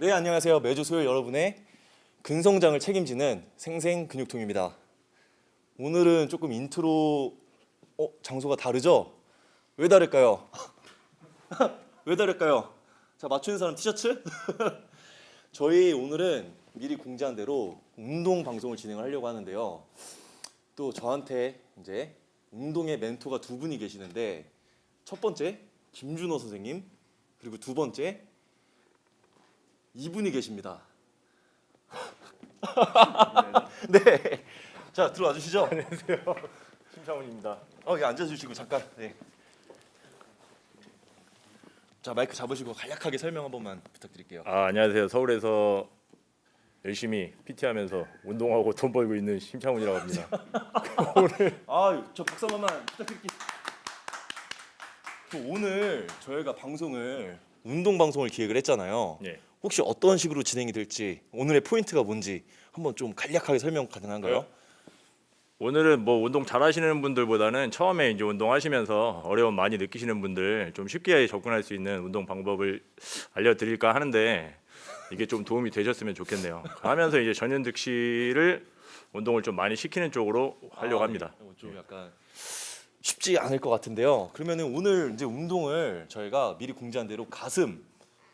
네 안녕하세요 매주 수요일 여러분의 근성장을 책임지는 생생 근육통입니다 오늘은 조금 인트로 어 장소가 다르죠? 왜 다를까요? 왜 다를까요? 자 맞추는 사람 티셔츠? 저희 오늘은 미리 공지한 대로 운동 방송을 진행을 하려고 하는데요 또 저한테 이제 운동의 멘토가 두 분이 계시는데 첫 번째 김준호 선생님 그리고 두 번째 이분이 계십니다. 네. 자 들어와 주시죠. 안녕하세요. 심창훈입니다. 어, 여기 앉아 주시고 잠깐. 네. 자 마이크 잡으시고 간략하게 설명 한 번만 부탁드릴게요. 아 안녕하세요. 서울에서 열심히 PT 하면서 운동하고 돈 벌고 있는 심창훈이라고 합니다. 아저 박수 한 번만 부탁드릴게요. 또 오늘 저희가 방송을 운동 방송을 기획을 했잖아요. 예. 혹시 어떤 식으로 진행이 될지 오늘의 포인트가 뭔지 한번 좀 간략하게 설명 가능한가요? 네. 오늘은 뭐 운동 잘하시는 분들보다는 처음에 이제 운동하시면서 어려움 많이 느끼시는 분들 좀 쉽게 접근할 수 있는 운동 방법을 알려드릴까 하는데 이게 좀 도움이 되셨으면 좋겠네요. 하면서 이제 전현득 씨를 운동을 좀 많이 시키는 쪽으로 하려고 아, 합니다. 네. 좀 약간 쉽지 않을 것 같은데요. 그러면은 오늘 이제 운동을 저희가 미리 공지한 대로 가슴,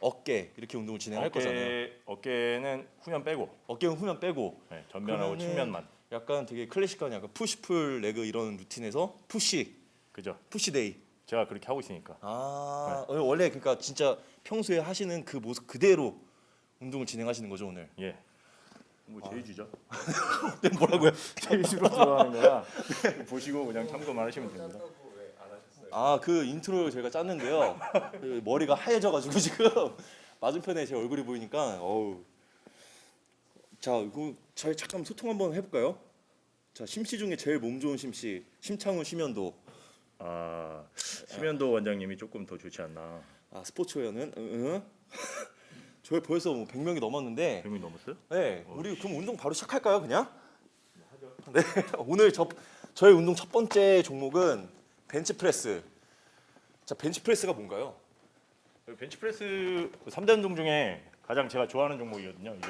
어깨 이렇게 운동을 진행할 거잖아요. 어깨, 어깨는 후면 빼고 어깨는 후면 빼고 네, 전면하고 그러면은 측면만. 약간 되게 클래식한 약간 push pull leg 이런 루틴에서 push, 그죠? push day. 제가 그렇게 하고 있으니까. 아 어, 원래 그러니까 진짜 평소에 하시는 그 모습 그대로 운동을 진행하시는 거죠 오늘. 예. 뭐 제 위주죠. 네, 뭐라고요? 제 위주로 들어가는 거야. 보시고 그냥 참고만 하시면 됩니다. 아 그 인트로 제가 짰는데요. 그 머리가 하얘져가지고 지금 맞은편에 제 얼굴이 보이니까 어우. 자, 이거 저희 잠깐 소통 한번 해볼까요? 자, 심씨 중에 제일 몸 좋은 심씨 심창훈 심현도. 아 심현도 원장님이 조금 더 좋지 않나. 아 스포츠웨어는 응, 응. 저희 벌써 뭐 100명이 넘었는데. 100명 넘었어요? 네, 우리 그럼 운동 바로 시작할까요, 그냥? 네, 오늘 저 저희 운동 첫 번째 종목은 벤치프레스. 자, 벤치프레스가 뭔가요? 벤치프레스 3대 운동 중에 가장 제가 좋아하는 종목이거든요. 이게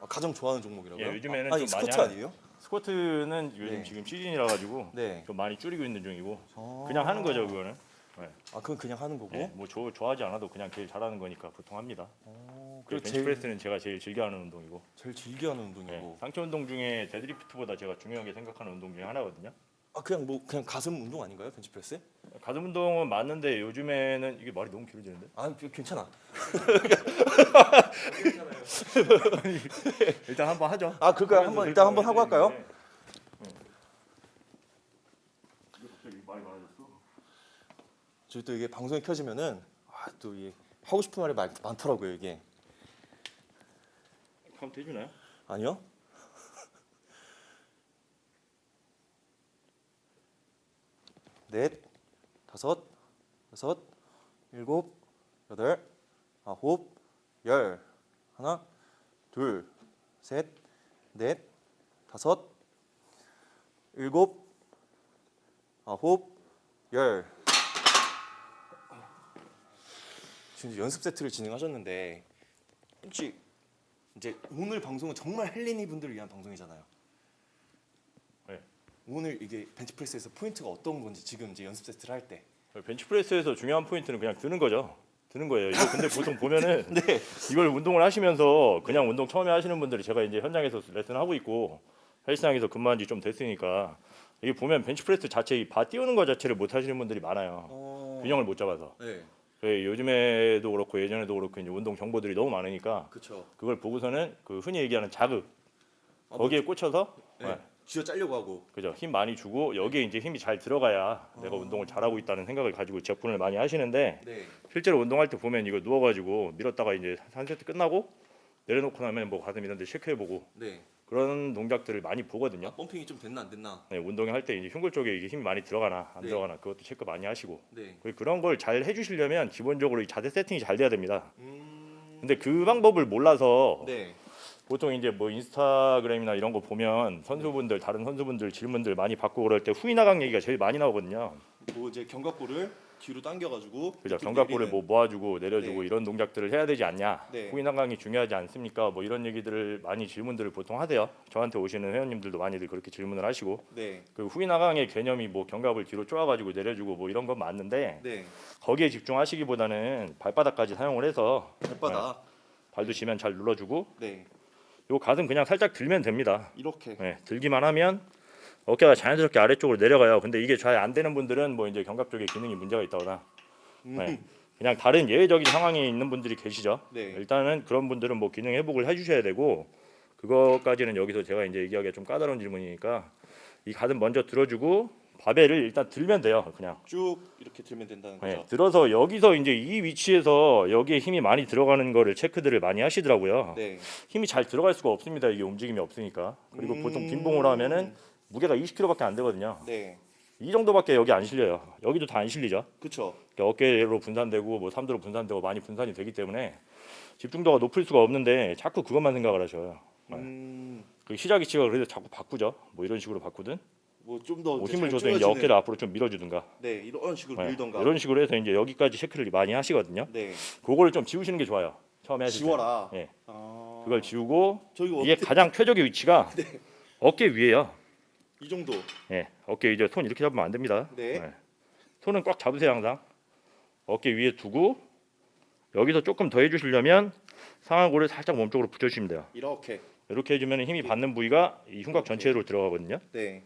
아, 가장 좋아하는 종목이라고요? 예, 요즘에는 아, 좀 많이 하는- 아니에요? 스쿼트는 요즘 네. 지금 시즌이라 가지고 네. 좀 많이 줄이고 있는 중이고 아. 그냥 하는 거죠 그거는. 아, 그건 그냥 하는 거고. 예, 뭐 좋아, 좋아하지 않아도 그냥 제일 잘하는 거니까 보통 합니다. 어, 그리고 벤치프레스는 제가 제일 즐겨하는 운동이고 제일 즐겨하는 예, 운동이고. 상체 운동 중에 데드리프트보다 제가 중요하게 생각하는 운동 중에 하나거든요. 아, 그냥 뭐 그냥 가슴 운동 아닌가요, 벤치 프레스? 가슴 운동은 맞는데 요즘에는 이게 말이 너무 길어지는데 아, 그- 괜찮아. 일단 한번 하죠. 아, 그거 한번 일단 한번 하고 할까요? 말이 많아졌어. 저희 또 이게 방송이 켜지면은 아, 또 이게 하고 싶은 말이 많, 많더라고요, 이게. 카운트 해주나요? 아니요? 넷, 다섯, 여섯, 일곱, 여덟, 아홉, 열. 하나, 둘, 셋, 넷, 다섯, 일곱, 아홉, 열. 지금 연습 세트를 진행하셨는데 혹시 이제 오늘 방송은 정말 헬린이 분들을 위한 방송이잖아요. 네. 오늘 이게 벤치프레스에서 포인트가 어떤 건지 지금 이제 연습 세트를 할 때. 벤치프레스에서 중요한 포인트는 그냥 드는 거죠. 드는 거예요. 이거 근데 보통 보면은 네. 이걸 운동을 하시면서 그냥 운동 처음에 하시는 분들이 제가 이제 현장에서 레슨 하고 있고 헬스장에서 근무한 지 좀 됐으니까 이게 보면 벤치프레스 자체 이 바 띄우는 거 자체를 못 하시는 분들이 많아요. 어. 균형을 못 잡아서. 네. 그래, 요즘에도 그렇고 예전에도 그렇고 이제 운동 정보들이 너무 많으니까 그렇죠. 그걸 보고서는 그 흔히 얘기하는 자극 아, 거기에 꽂혀서 네. 네. 쥐어 짜려고 하고. 그죠 힘 많이 주고 여기에 이제 힘이 잘 들어가야 내가 운동을 잘하고 있다는 생각을 가지고 접근을 많이 하시는데 네. 실제로 운동할 때 보면 이거 누워가지고 밀었다가 이제 한 세트 끝나고 내려놓고 나면 뭐 가슴 이런 데 체크해보고 네. 그런 동작들을 많이 보거든요. 펌핑이 좀 됐나 안 됐나. 네, 운동을 할때 이제 흉골 쪽에 이게 힘이 많이 들어가나 안 네. 들어가나 그것도 체크 많이 하시고 네. 그리고 그런 걸 잘 해주시려면 기본적으로 이 자세 세팅이 잘 돼야 됩니다. 음. 근데 그 방법을 몰라서 네. 보통 이제 뭐 인스타그램이나 이런 거 보면 선수분들 다른 선수분들 질문들 많이 받고 그럴 때 후이 나강 얘기가 제일 많이 나오거든요. 뭐 이제 견갑골을 뒤로 당겨가지고 그죠 내리는. 뭐 모아주고 내려주고 네. 이런 동작들을 해야 되지 않냐 네. 후인 하강이 중요하지 않습니까 뭐 이런 얘기들을 많이 질문들을 보통 하세요 저한테 오시는 회원님들도 많이들 그렇게 질문을 하시고 네, 그 후인 하강의 개념이 뭐 견갑을 뒤로 쪼아가지고 내려주고 뭐 이런 건 맞는데 네. 거기에 집중하시기보다는 발바닥까지 사용을 해서 발바닥. 발도 지면 잘 눌러주고 네, 요 가슴 그냥 살짝 들면 됩니다 이렇게. 네, 들기만 하면 어깨가 자연스럽게 아래쪽으로 내려가요 근데 이게 잘 안 되는 분들은 뭐 이제 견갑 쪽에 기능이 문제가 있다거나 음, 네. 그냥 다른 예외적인 상황이 있는 분들이 계시죠. 네. 일단은 그런 분들은 뭐 기능 회복을 해주셔야 되고 그거까지는 여기서 제가 이제 얘기하기가 좀 까다로운 질문이니까 이 가슴 먼저 들어주고 바벨을 일단 들면 돼요. 그냥 쭉 이렇게 들면 된다는 네, 거죠. 들어서 여기서 이제 이 위치에서 여기에 힘이 많이 들어가는 거를 체크들을 많이 하시더라고요. 네. 힘이 잘 들어갈 수가 없습니다. 이게 움직임이 없으니까. 그리고 음. 보통 빈봉으로 하면은 무게가 20kg밖에 안 되거든요. 네, 이 정도밖에 여기 안 실려요. 여기도 다 안 실리죠. 그렇죠. 어깨로 분산되고 뭐 삼두로 분산되고 많이 분산이 되기 때문에 집중도가 높을 수가 없는데 자꾸 그것만 생각을 하셔요. 네. 음, 그 시작 위치가 그래도 자꾸 바꾸죠. 뭐 이런 식으로 바꾸든 뭐 좀더 뭐 힘을 줘서 이제 어깨를 앞으로 좀 밀어주든가 네, 이런 식으로 네. 밀던가. 이런 식으로 해서 이제 여기까지 체크를 많이 하시거든요. 네, 그거를 좀 지우시는 게 좋아요. 처음에 하실 때. 지워라. 예. 아, 그걸 지우고 저기 이게 어떻게 가장 최적의 위치가 네. 어깨 위에요. 이 정도. 예. 어깨 이제 손 이렇게 잡으면 안 됩니다. 네. 손은 꽉 잡으세요 항상. 어깨 위에 두고 여기서 조금 더 해주시려면 상하골을 살짝 몸쪽으로 붙여주시면 돼요. 이렇게. 이렇게 해주면 힘이 받는 부위가 이 흉곽 전체로 들어가거든요. 네.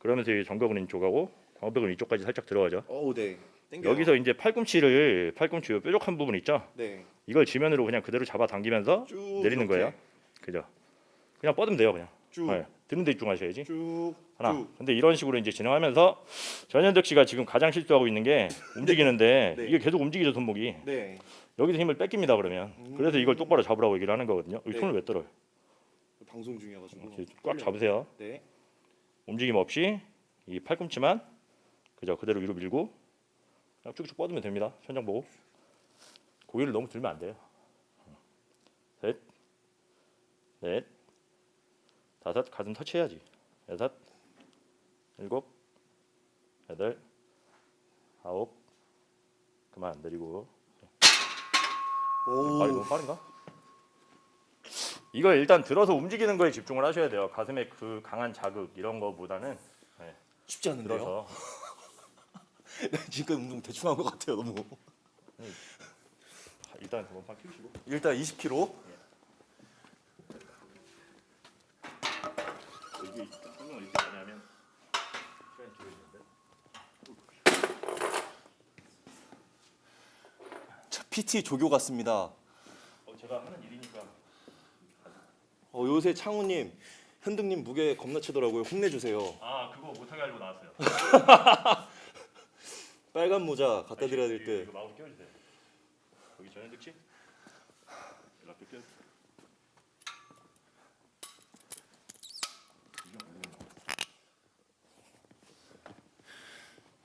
그러면서 이 정벽은 이쪽하고 광배근 이쪽까지 살짝 들어가죠. 어우, 네. 땡겨. 여기서 이제 팔꿈치를 팔꿈치 요 뾰족한 부분 있죠. 네. 이걸 지면으로 그냥 그대로 잡아 당기면서 쭉 내리는 이렇게. 거예요. 그죠? 그냥 뻗으면 돼요, 그냥. 쭉. 네. 드는 데 집중하셔야지. 쭉. 하나. 쭉. 근데 이런 식으로 이제 진행하면서 전현덕 씨가 지금 가장 실수하고 있는 게 움직이는데 네. 이게 계속 움직이죠 손목이. 네. 여기서 힘을 뺏깁니다 그러면. 그래서 이걸 똑바로 잡으라고 얘기를 하는 거거든요. 여기 네. 손을 왜 떨어요? 방송 중이어가지고. 이렇게 꽉 잡으세요. 네. 움직임 없이 이 팔꿈치만 그죠 그대로 위로 밀고 쭉쭉 뻗으면 됩니다. 천장 보고 고개를 너무 들면 안 돼요. 셋, 넷, 다섯 가슴 터치해야지. 여섯, 일곱, 여덟, 아홉 그만 내리고 오. 발이 너무 빠른가? 이거 일단 들어서 움직이는 거에 집중을 하셔야 돼요. 가슴에 그 강한 자극 이런 거보다는 쉽지 않은데요. 들어서 지금 운동 대충 한 것 같아요, 너무. 일단 원판 키우시고 일단 20kg. 여기 성능을 이렇게 많이 하면 시간이 길어지는데 자, PT 조교 같습니다. 어, 제가 하는 일이니까 어, 요새 창우님, 현등님 무게 겁나 치더라고요. 혼내주세요. 아 그거 못하게 하려고 나왔어요. 빨간 모자 갖다 드려야 될 때. 이거 마우스 껴주세요. 여기 전현득 씨 연락 껴.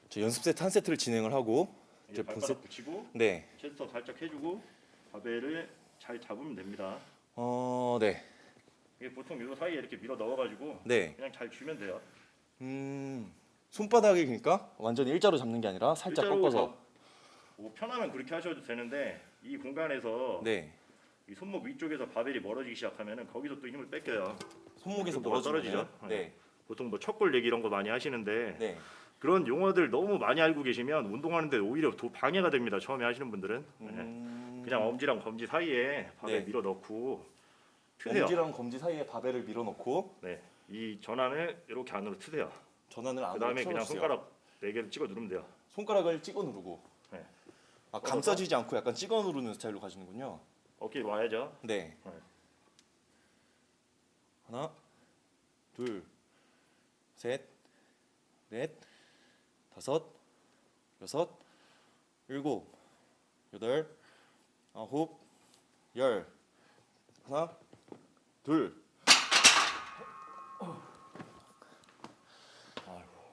저 연습 세트 한 세트를 진행을 하고 이제 발바닥 붙이고 네. 체스터 살짝 해주고 바벨을 잘 잡으면 됩니다. 어, 네. 이게 보통 요 사이에 이렇게 밀어 넣어가지고 네. 그냥 잘 쥐면 돼요. 음. 손바닥이 그러니까 완전히 일자로 잡는 게 아니라 살짝 일자로 꺾어서. 잡- 뭐 편하면 그렇게 하셔도 되는데 이 공간에서 네. 이 손목 위쪽에서 바벨이 멀어지기 시작하면은 거기서 또 힘을 뺏겨요. 손목에서 멀어지죠. 떨어지죠? 네. 보통 뭐 척골 얘기 이런 거 많이 하시는데 네. 그런 용어들 너무 많이 알고 계시면 운동하는데 오히려 더 방해가 됩니다. 처음에 하시는 분들은 네. 음. 그냥 엄지랑 검지 사이에 바벨 네. 밀어 넣고 트세요. 엄지랑 검지 사이에 바벨을 밀어넣고 네, 이 전환을 이렇게 안으로 트세요. 전환을 안으로 그 다음에 그냥. 손가락 네 개를 찍어 누르면 돼요. 손가락을 찍어 누르고. 네. 아, 감싸지지 않고 약간 찍어 누르는 스타일로 가시는군요. 어깨 와야죠. 네. 네. 하나, 둘, 셋, 넷, 다섯, 여섯, 일곱, 여덟, 아홉, 열. 하나, 둘.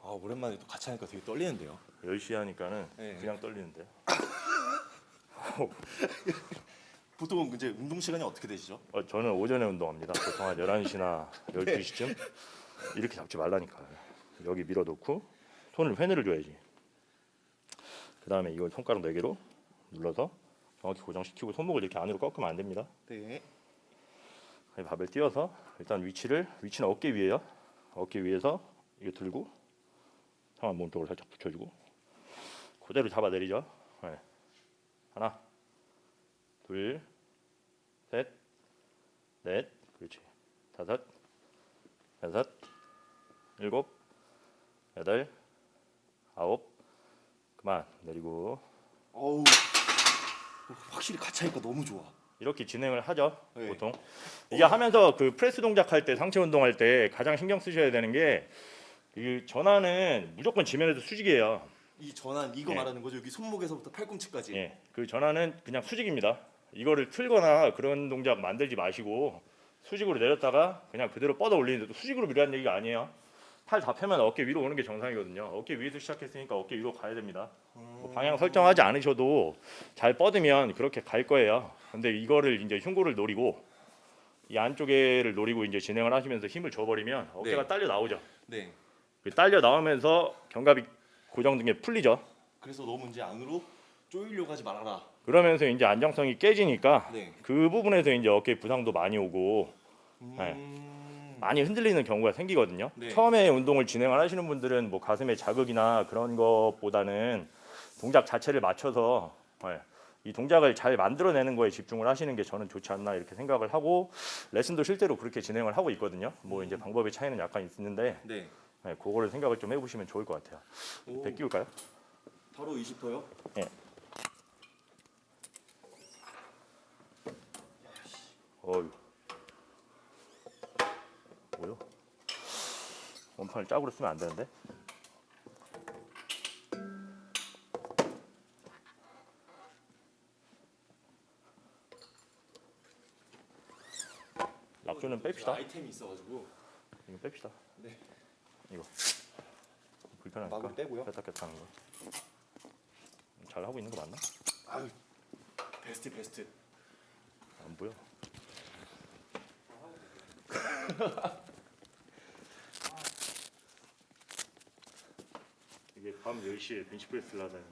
아 오랜만에 또 같이 하니까 되게 떨리는데요. 10시 하니까는 네. 그냥 떨리는데. 보통 이제 운동 시간이 어떻게 되시죠? 어, 저는 오전에 운동합니다. 보통 한 11시나 12시쯤 이렇게 잡지 말라니까. 여기 밀어 놓고 손을 회내를 줘야지. 그 다음에 이걸 손가락 4개로 눌러서 정확히 고정시키고 손목을 이렇게 안으로 꺾으면 안 됩니다. 네. 이 밥을 띄워서 일단 위치를 위치는 어깨 위에요. 어깨 위에서 이거 들고 상완 몸쪽으로 살짝 붙여주고 그대로 잡아 내리죠. 네. 하나, 둘, 셋, 넷, 그렇지. 다섯, 여섯, 일곱, 여덟, 아홉. 그만 내리고 어우. 확실히 같이 하니까 너무 좋아. 이렇게 진행을 하죠 네. 보통 이게 하면서 그 프레스 동작할 때 상체 운동할 때 가장 신경 쓰셔야 되는 게 이 전환은 무조건 지면에서 수직이에요 이 전환 이거 예. 말하는 거죠? 여기 손목에서부터 팔꿈치까지. 예, 그 전환은 그냥 수직입니다 이거를 틀거나 그런 동작 만들지 마시고 수직으로 내렸다가 그냥 그대로 뻗어 올리는데 수직으로 밀라는 얘기가 아니에요 팔 다 펴면 어깨 위로 오는 게 정상이거든요 어깨 위에서 시작했으니까 어깨 위로 가야 됩니다 뭐 방향 설정하지 않으셔도 잘 뻗으면 그렇게 갈 거예요. 근데 이거를 이제 흉골을 노리고 이 안쪽에를 노리고 이제 진행을 하시면서 힘을 줘버리면 어깨가 네. 딸려 나오죠. 네. 그 딸려 나오면서 견갑이 고정된 게 풀리죠. 그래서 너무 이제 안으로 쪼이려고 하지 말아라. 그러면서 이제 안정성이 깨지니까 네. 그 부분에서 이제 어깨 부상도 많이 오고 네. 음. 많이 흔들리는 경우가 생기거든요. 네. 처음에 운동을 진행을 하시는 분들은 뭐 가슴에 자극이나 그런 것보다는 동작 자체를 맞춰서 예, 이 동작을 잘 만들어내는 거에 집중을 하시는 게 저는 좋지 않나 이렇게 생각을 하고 레슨도 실제로 그렇게 진행을 하고 있거든요. 뭐 이제 방법의 차이는 약간 있는데 네. 예, 그거를 생각을 좀 해보시면 좋을 것 같아요. 오, 배 끼울까요? 바로 20도요? 어유. 뭐요? 원판을 짝으로 쓰면 안 되는데? 낙조는 뺍시다. 아이템이 있어가지고 이거 뺍시다. 네. 이거 불편하니까 마구를 떼고요. 뺐다 하는 거. 잘 하고 있는 거 맞나? 아유 베스트 베스트. 안 보여. 이게 밤 10시에 벤치프레스를 하다는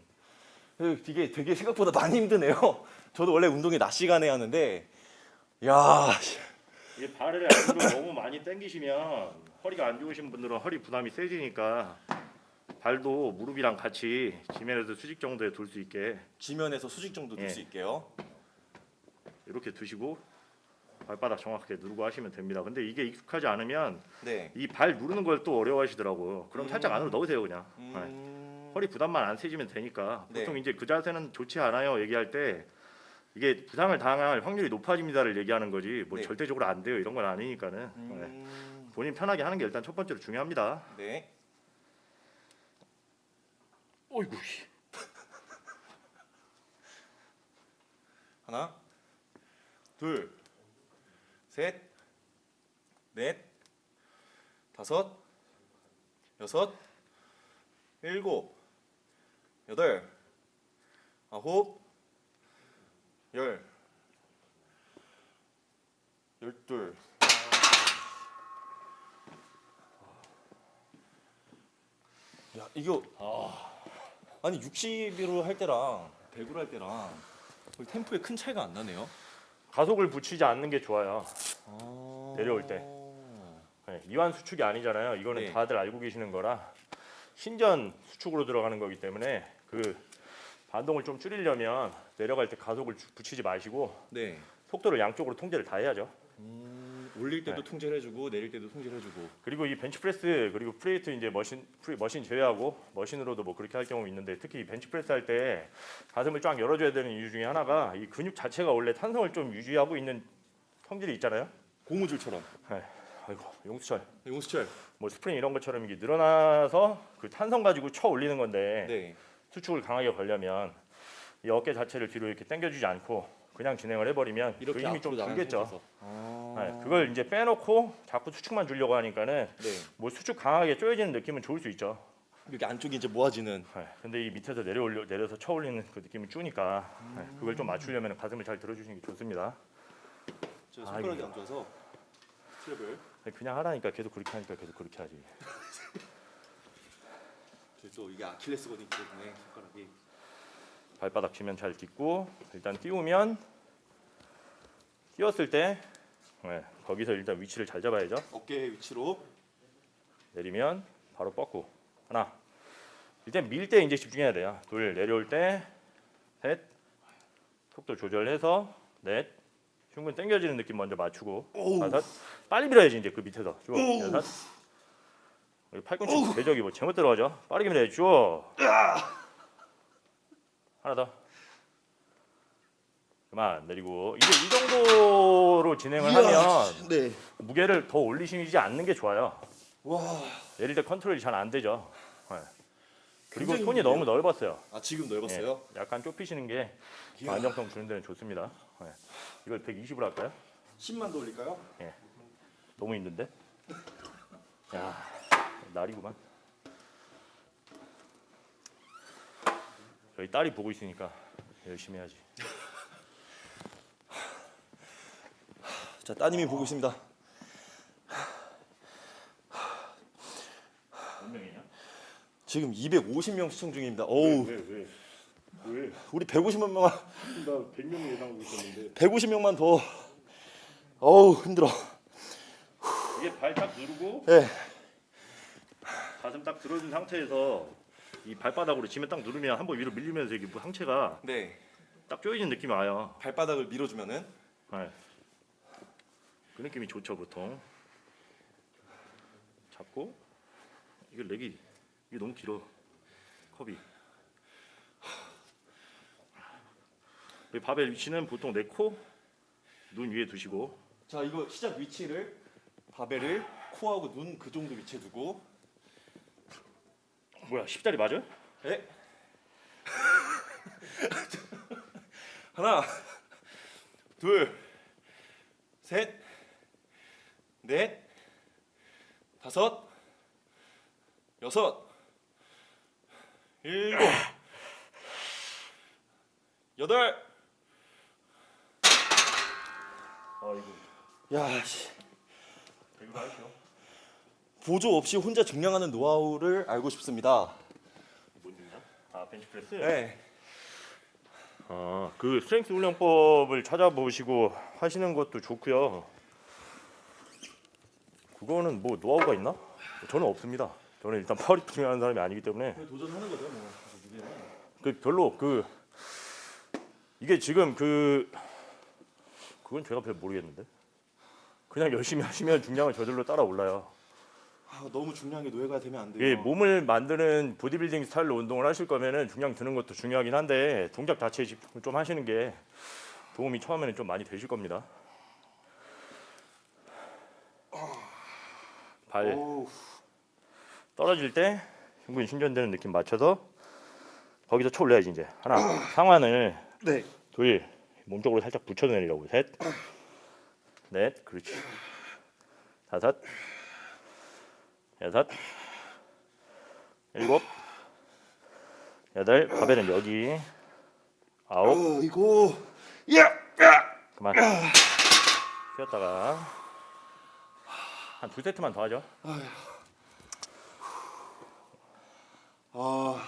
이게 되게 생각보다 많이 힘드네요. 저도 원래 운동이 낮 시간에 하는데 야 이게 발을 안으로 너무 많이 당기시면 허리가 안 좋으신 분들은 허리 부담이 세지니까 발도 무릎이랑 같이 지면에서 수직 정도에 둘 수 있게 지면에서 수직 정도 둘 예. 수 있게요. 이렇게 두시고 발바닥 정확하게 누르고 하시면 됩니다. 근데 이게 익숙하지 않으면 네. 이발 누르는 걸 또 어려워하시더라고요. 그럼 살짝 음. 안으로 넣으세요 그냥. 네. 음... 허리 부담만 안 세지면 되니까 네. 보통 이제 그 자세는 좋지 않아요 얘기할 때 이게 부상을 당할 확률이 높아집니다를 얘기하는 거지 뭐 네. 절대적으로 안 돼요 이런 건 아니니까는 네. 음... 본인 편하게 하는 게 일단 첫 번째로 중요합니다. 네. 어이구 하나, 둘, 셋, 넷, 다섯, 여섯, 일곱, 여덟, 아홉, 열, 열둘. 야 이거 아니 60으로 할 때랑 100으로 할 때랑 거의 템포에 큰 차이가 안 나네요. 가속을 붙이지 않는 게 좋아요. 아... 내려올 때. 네, 이완 수축이 아니잖아요. 이거는 네. 다들 알고 계시는 거라 신전 수축으로 들어가는 거기 때문에 그 반동을 좀 줄이려면 내려갈 때 가속을 주- 붙이지 마시고 네. 속도를 양쪽으로 통제를 다 해야죠. 음, 올릴 때도 네. 통제를 해주고 내릴 때도 통제를 해주고. 그리고 이 벤치프레스 그리고 free weight 이제 머신 free, 머신 제외하고 머신으로도 뭐 그렇게 할 경우 있는데 특히 이 벤치프레스 할 때 가슴을 쫙 열어줘야 되는 이유 중에 하나가 이 근육 자체가 원래 탄성을 좀 유지하고 있는 성질이 있잖아요. 고무줄처럼. 아이고 용수철 용수철. 뭐 스프링 이런 것처럼 이게 늘어나서 그 탄성 가지고 쳐 올리는 건데 네. 수축을 강하게 걸려면 이 어깨 자체를 뒤로 이렇게 당겨주지 않고 그냥 진행을 해버리면 그 이렇게 힘이 좀. 나가서. 아... 네, 그걸 이제 빼놓고 자꾸 수축만 주려고 하니까는 네. 뭐 수축 강하게 쪼여지는 느낌은 좋을 수 있죠. 이렇게 안쪽이 이제 모아지는. 네, 근데 이 밑에서 내려올려 내려서 쳐 올리는 그 느낌이 주니까 네, 그걸 좀 맞추려면 가슴을 잘 들어주시는 게 좋습니다. 저 손가락이. 안 좋아서 스트랩을 네, 그냥 하라니까 계속 그렇게 하니까 계속 그렇게 하지. 저또 이게 아킬레스건이 있기 때문에 손가락이. 발바닥 지면 잘 딛고 일단 띄우면 띄웠을 때 네, 거기서 일단 위치를 잘 잡아야죠. 어깨 위치로. 내리면 바로 뻗고. 하나. 일단 밀 때 이제 집중해야 돼요. 둘 내려올 때 셋. 속도 조절해서 넷. 흉근 당겨지는 느낌 먼저 맞추고. 오우. 다섯. 빨리 밀어야지 이제 그 밑에서. 쭉. 여섯. 팔꿈치 대적이 뭐 잘못 들어가죠? 빠르게 밀어야지. 쭉 하나 더 그만 내리고 이제 이 정도로 진행을 하면 네. 무게를 더 올리시지 않는 게 좋아요 와. 내릴 때 컨트롤이 잘 안 되죠. 네. 그리고 손이 힘드네요. 너무 넓었어요. 아 지금 예, 넓었어요? 약간 좁히시는 게 이야. 안정성 주는 데는 좋습니다. 네. 이걸 120으로 할까요? 10만 돌릴까요? 너무 힘든데? 야, 날이구만. 저희 딸이 보고 있으니까 열심히 해야지. 자 따님이 보고 있습니다. 몇 명이냐? 지금 250명 시청 중입니다. 어우, 왜 왜? 왜? 우리 150만 명, 나 100명 예상하고 있었는데 150명만 더. 어우 힘들어. 이게 발 딱 누르고 예. 가슴 딱 들어준 상태에서 이 발바닥으로 지면 딱 누르면 한 번 위로 밀리면서 이게 뭐 상체가 네. 딱 조이는 느낌이 와요. 발바닥을 밀어주면은 네. 그 느낌이 좋죠 보통. 잡고 이거 렉이 이게 너무 길어 컵이. 이 바벨 위치는 보통 내 코, 눈 위에 두시고 자 이거 시작 위치를 바벨을 코하고 눈 그 정도 위치에 두고 뭐야 십자리 맞아요? 예. 하나, 둘, 셋, 넷, 다섯, 여섯, 일곱, 여덟. 아 이거 야, 씨. 이거 하시오. 보조 없이 혼자 증량하는 노하우를 알고 싶습니다. 뭔지냐? 아 벤치프레스? 네. 아, 그 strength 훈련법을 찾아보시고 하시는 것도 좋고요. 그거는 뭐 노하우가 있나? 저는 없습니다. 저는 일단 파워리프팅 하는 사람이 아니기 때문에 도전하는 거죠, 뭐. 그 별로 그 이게 지금 그 그건 제가 별 모르겠는데 그냥 열심히 하시면 중량은 저절로 따라 올라요. 아, 너무 중요한 게 노예가 되면 안 돼요. 예, 몸을 만드는 보디빌딩 스타일로 운동을 하실 거면은 중량 드는 것도 중요하긴 한데 동작 자체에 집중을 좀 하시는 게 도움이 처음에는 좀 많이 되실 겁니다. 발 떨어질 때 흉근 신전되는 느낌 맞춰서 거기서 쳐 올려야지 이제 하나 상완을 네. 둘 몸쪽으로 살짝 붙여 내리라고 셋넷 그렇지 다섯 여섯 일곱 여덟 바벨은 여기 아홉. 야. 그만. 쉬었다가 한 두 세트만 더 하죠. 아,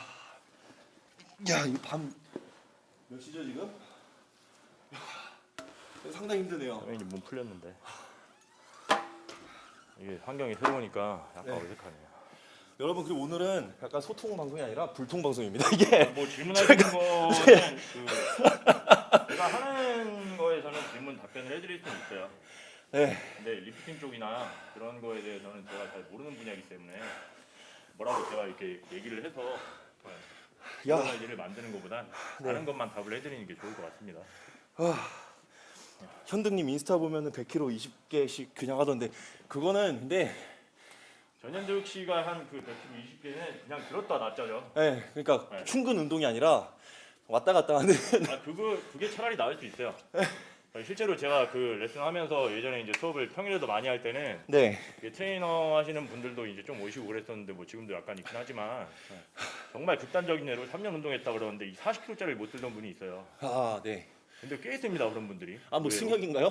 야, 이거 밤몇 시죠 지금? 야, 상당히 힘드네요. 이제 몸 풀렸는데 이게 환경이 새로우니까 약간 네. 어색하네요 여러분 그리고 오늘은 약간 소통 방송이 아니라 불통 방송입니다. 이게 뭐 질문하시는 거는 그 제가 하는 거에서는 질문 답변을 해드릴 수는 있어요. 네. 근데 리프팅 쪽이나 그런 거에 대해서는 제가 잘 모르는 분야이기 때문에 뭐라고 제가 이렇게 얘기를 해서 야, 아이디를 만드는 것보단 네. 아는 것만 답을 해드리는 게 좋을 것 같습니다. 현득님 인스타 보면은 100kg 20개씩 그냥 하던데 그거는 근데 전현득 씨가 한 그 100kg 20개는 그냥 들었다 놨자죠. 예, 그러니까 네. 충근 운동이 아니라 왔다 갔다 하는 아 그거 그게 차라리 나을 수 있어요. 실제로 제가 그 레슨하면서 예전에 이제 수업을 평일에도 많이 할 때는 네. 트레이너 하시는 분들도 이제 좀 오시고 그랬었는데 뭐 지금도 약간 있긴 하지만 정말 극단적인 예로 3년 운동했다 그러는데 이 40kg짜리 못 들던 분이 있어요. 아, 네. 근데 꽤 있습니다 그런 분들이. 아, 뭐. 승혁인가요?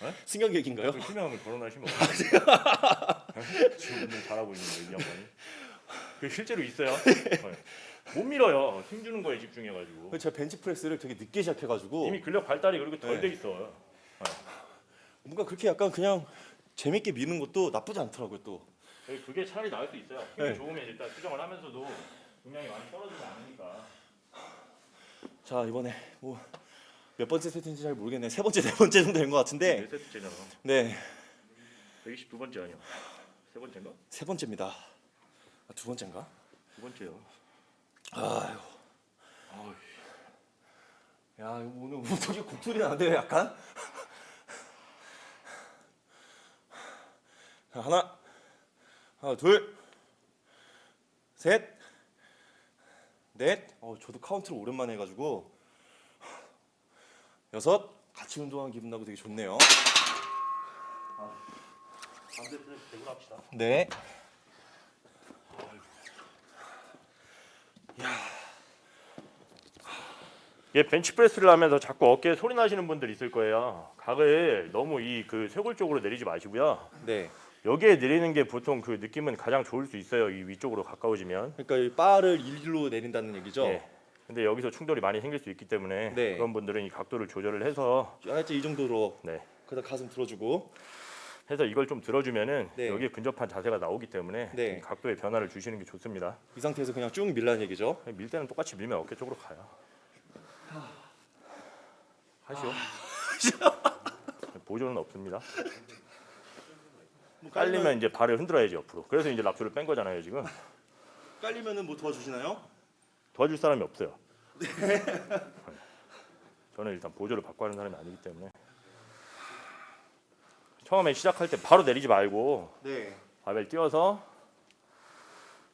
네? 승혁 얘기인가요? 그 투명함을 거론하시면? 지금 잘하고 있는데 이 양반이. 그 실제로 있어요. 네. 못 밀어요. 힘 주는 거에 집중해가지고 제가 벤치 프레스를 되게 늦게 시작해가지고 이미 근력 발달이 그렇게 덜 네. 돼 있어. 뭔가 그렇게 약간 그냥 재밌게 미는 것도 나쁘지 않더라고요 또. 그게 차라리 나을 수 있어요. 힘이 네. 좋으면 일단 수정을 하면서도 중량이 많이 떨어지지 않으니까. 자 이번에 뭐 몇 번째 세트인지 잘 모르겠네. 세 번째 네 번째 정도 된 것 같은데. 네 세트째잖아. 네, 122 번째 아니야? 세 번째인가? 세 번째입니다. 아, 두 번째인가? 두 번째요. 아유, 아우, 야 오늘 운동이 곡소리 나는데 약간. 자, 하나, 하나, 둘, 셋, 넷. 어, 저도 카운트를 오랜만에 해가지고 여섯. 같이 운동한 기분 나고 되게 좋네요. 네. 얘 벤치프레스를 하면서 자꾸 어깨에 소리 나시는 분들 있을 거예요. 각을 너무 이 그 쇄골 쪽으로 내리지 마시고요. 네. 여기에 내리는 게 보통 그 느낌은 가장 좋을 수 있어요. 이 위쪽으로 가까워지면. 그러니까 이 바를 일로 내린다는 얘기죠. 예. 근데 여기서 충돌이 많이 생길 수 있기 때문에 네. 그런 분들은 이 각도를 조절을 해서 살짝 이 정도로 네. 그다음 가슴 들어주고 해서 이걸 좀 들어주면은 네. 여기에 근접한 자세가 나오기 때문에 네. 이 각도의 변화를 주시는 게 좋습니다. 이 상태에서 그냥 쭉 밀라는 얘기죠. 밀 때는 똑같이 밀면 어깨 쪽으로 가요. 하시오. 보조는 없습니다. 뭐 깔리면 이제 발을 흔들어야지 옆으로. 그래서 이제 랍쇼를 뺀 거잖아요 지금. 깔리면은 뭐 도와주시나요? 도와줄 사람이 없어요. 저는 일단 보조를 받고 하는 사람이 아니기 때문에 처음에 시작할 때 바로 내리지 말고 네. 바벨 띄워서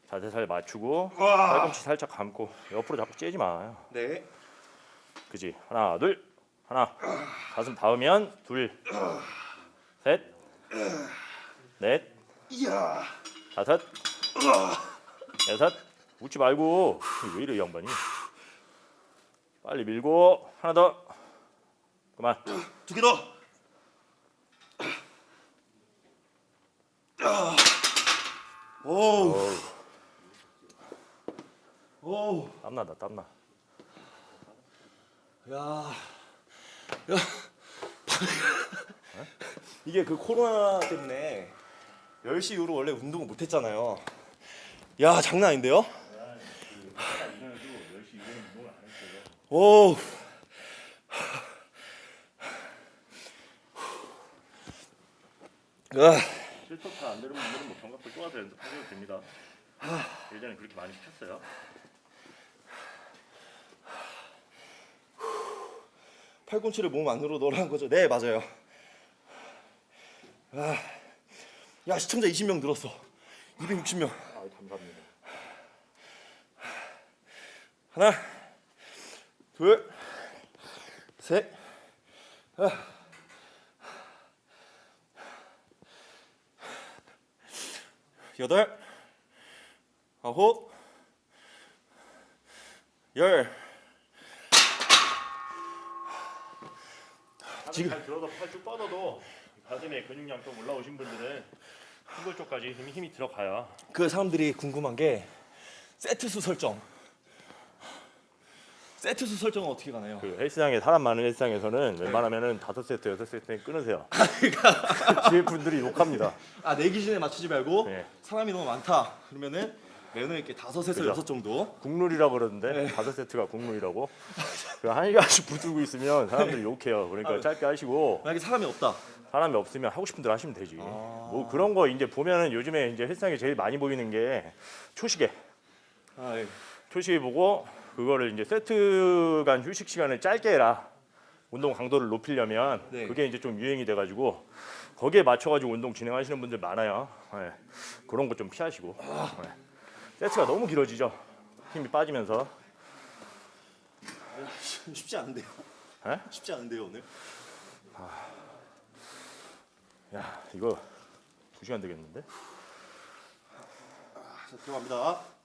자세 잘 맞추고 팔꿈치 살짝 감고 옆으로 자꾸 째지 마요. 네. 그지? 하나 둘 하나 가슴 닿으면 둘셋넷. 다섯 여섯 웃지 말고 왜 이래 이 양반이 빨리 밀고 하나 더 그만 두 개 더. 오. 어우, 오. 땀나다 땀나 야. 야. 이게 그 코로나 때문에 10시 이후로 원래 운동을 못 했잖아요. 야, 장난 아닌데요? 오. 아, 실터트 안 되는 분들은 뭐 견갑골 쪼아서 연습하셔도 됩니다 예전에 그렇게 많이 시켰어요 팔꿈치를 몸 안으로 넣으라는 거죠? 네, 맞아요. 아, 야, 시청자 20명 늘었어. 260명. 아 감사합니다 하나, 둘, 셋, 아. 여덟, 아홉, 열. 지금 잘 들어서 팔쭉 뻗어도 가슴에 근육량 좀 올라오신 분들은 흉골 쪽까지 힘이, 힘이 들어가요 그 사람들이 궁금한 게 세트 수 설정. 세트 수 설정은 어떻게 가나요? 그 헬스장에 사람 많은 헬스장에서는 웬만하면은 다섯 세트 여섯 세트 끊으세요 뒤에 분들이 욕합니다 아, 내 기준에 맞추지 말고 네. 사람이 너무 많다. 그러면은 매너 있게 다섯에서 그죠. 여섯 정도. 국룰이라고 그러는데 네. 다섯 세트가 국룰이라고 그한 시간씩 붙들고 있으면 사람들이 욕해요 그러니까 아, 짧게 하시고 만약에 사람이 없다. 사람이 없으면 하고 싶은 대로 하시면 되지. 아. 뭐 그런 거 이제 보면은 요즘에 이제 헬스장에 제일 많이 보이는 게 초시계. 아, 예. 초시계 보고 그거를 이제 세트 간 휴식 시간을 짧게 해라. 운동 강도를 높이려면 네. 그게 이제 좀 유행이 돼가지고 거기에 맞춰가지고 운동 진행하시는 분들 많아요. 예. 그런 거 좀 피하시고. 예. 세트가 너무 길어지죠. 힘이 빠지면서. 쉽지 않은데요. 에? 쉽지 않은데요 오늘. 야 이거 두 시간 되겠는데? 자 들어갑니다.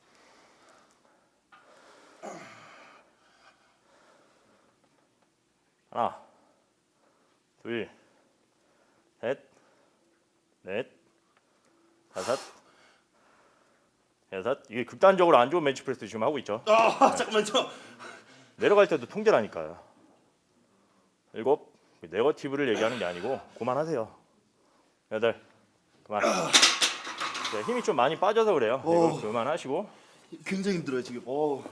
하나, 둘, 셋, 넷, 다섯, 여섯 이게 극단적으로 안 좋은 벤치 프레스 지금 하고 있죠. 아 잠깐만요. 내려갈 때도 통제라니까요. 일곱 네거티브를 얘기하는 게 아니고 그만하세요. 여덟 그만. 네, 힘이 좀 많이 빠져서 그래요. 오. 이거 그만하시고 굉장히 힘들어요 지금. 어.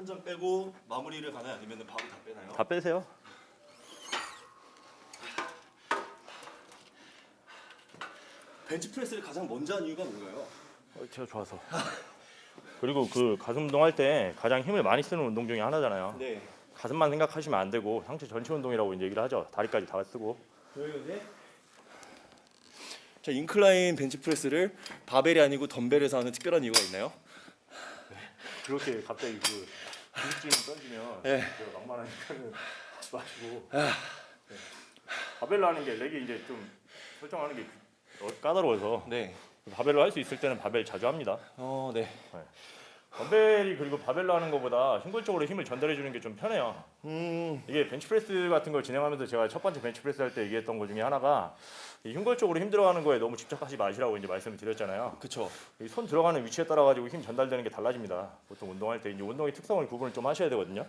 한 장 빼고 마무리를 가나요? 아니면 바로 다 빼나요? 다 빼세요. 벤치 프레스를 가장 먼저 한 이유가 뭔가요? 어, 제가 좋아서. 그리고 그 가슴 운동할 때 가장 힘을 많이 쓰는 운동 중에 하나잖아요. 네. 가슴만 생각하시면 안 되고 상체 전체 운동이라고 이제 얘기를 하죠. 다리까지 다 쓰고. 네. 자 인클라인 벤치 프레스를 바벨이 아니고 덤벨에서 하는 특별한 이유가 있나요? 그렇게 갑자기 그 기술증 던지면 네. 제가 막말하니까는 마시고 네. 바벨로 하는 게 렉이 이제 좀 설정하는 게 어, 까다로워서 네. 바벨로 할 수 있을 때는 바벨 자주 합니다. 어 네. 덤벨이 그리고 바벨로 하는 것보다 흉골적으로 힘을 전달해 주는 게 좀 편해요. 음. 이게 벤치프레스 같은 걸 진행하면서 제가 첫 번째 벤치프레스 할 때 얘기했던 것 중에 하나가 이 흉골적으로 힘들어가는 거에 너무 집착하지 마시라고 이제 말씀을 드렸잖아요. 그쵸. 이손 들어가는 위치에 따라 가지고 힘 전달되는 게 달라집니다. 보통 운동할 때 이제 운동의 특성을 구분을 좀 하셔야 되거든요.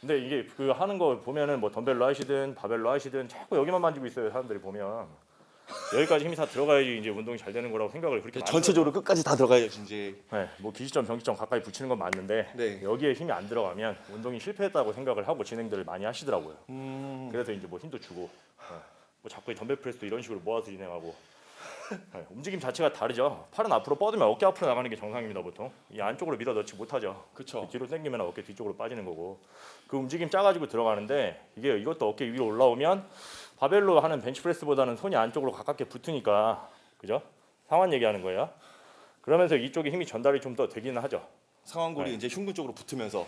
근데 이게 그 하는 거 보면은 뭐 덤벨로 하시든 바벨로 하시든 자꾸 여기만 만지고 있어요. 사람들이 보면 여기까지 힘이 다 들어가야지 이제 운동이 잘 되는 거라고 생각을 그렇게 많이 전체적으로 끝까지 다 들어가야지 이제. 네, 뭐 기시점, 병시점 가까이 붙이는 건 맞는데 네. 여기에 힘이 안 들어가면 운동이 실패했다고 생각을 하고 진행들을 많이 하시더라고요. 음. 그래서 이제 뭐 힘도 주고 네. 뭐 자꾸 이 덤벨 프레스도 이런 식으로 모아서 진행하고 네, 움직임 자체가 다르죠. 팔은 앞으로 뻗으면 어깨 앞으로 나가는 게 정상입니다 보통. 이 안쪽으로 밀어 넣지 못하죠. 그쵸. 뒤로 당기면 어깨 뒤쪽으로 빠지는 거고 그 움직임 짜가지고 들어가는데 이게 이것도 어깨 위로 올라오면 바벨로 하는 벤치프레스보다는 손이 안쪽으로 가깝게 붙으니까 그죠? 상완 얘기하는 거예요. 그러면서 이쪽에 힘이 전달이 좀 더 되기는 하죠. 상완골이 네. 이제 흉근 쪽으로 붙으면서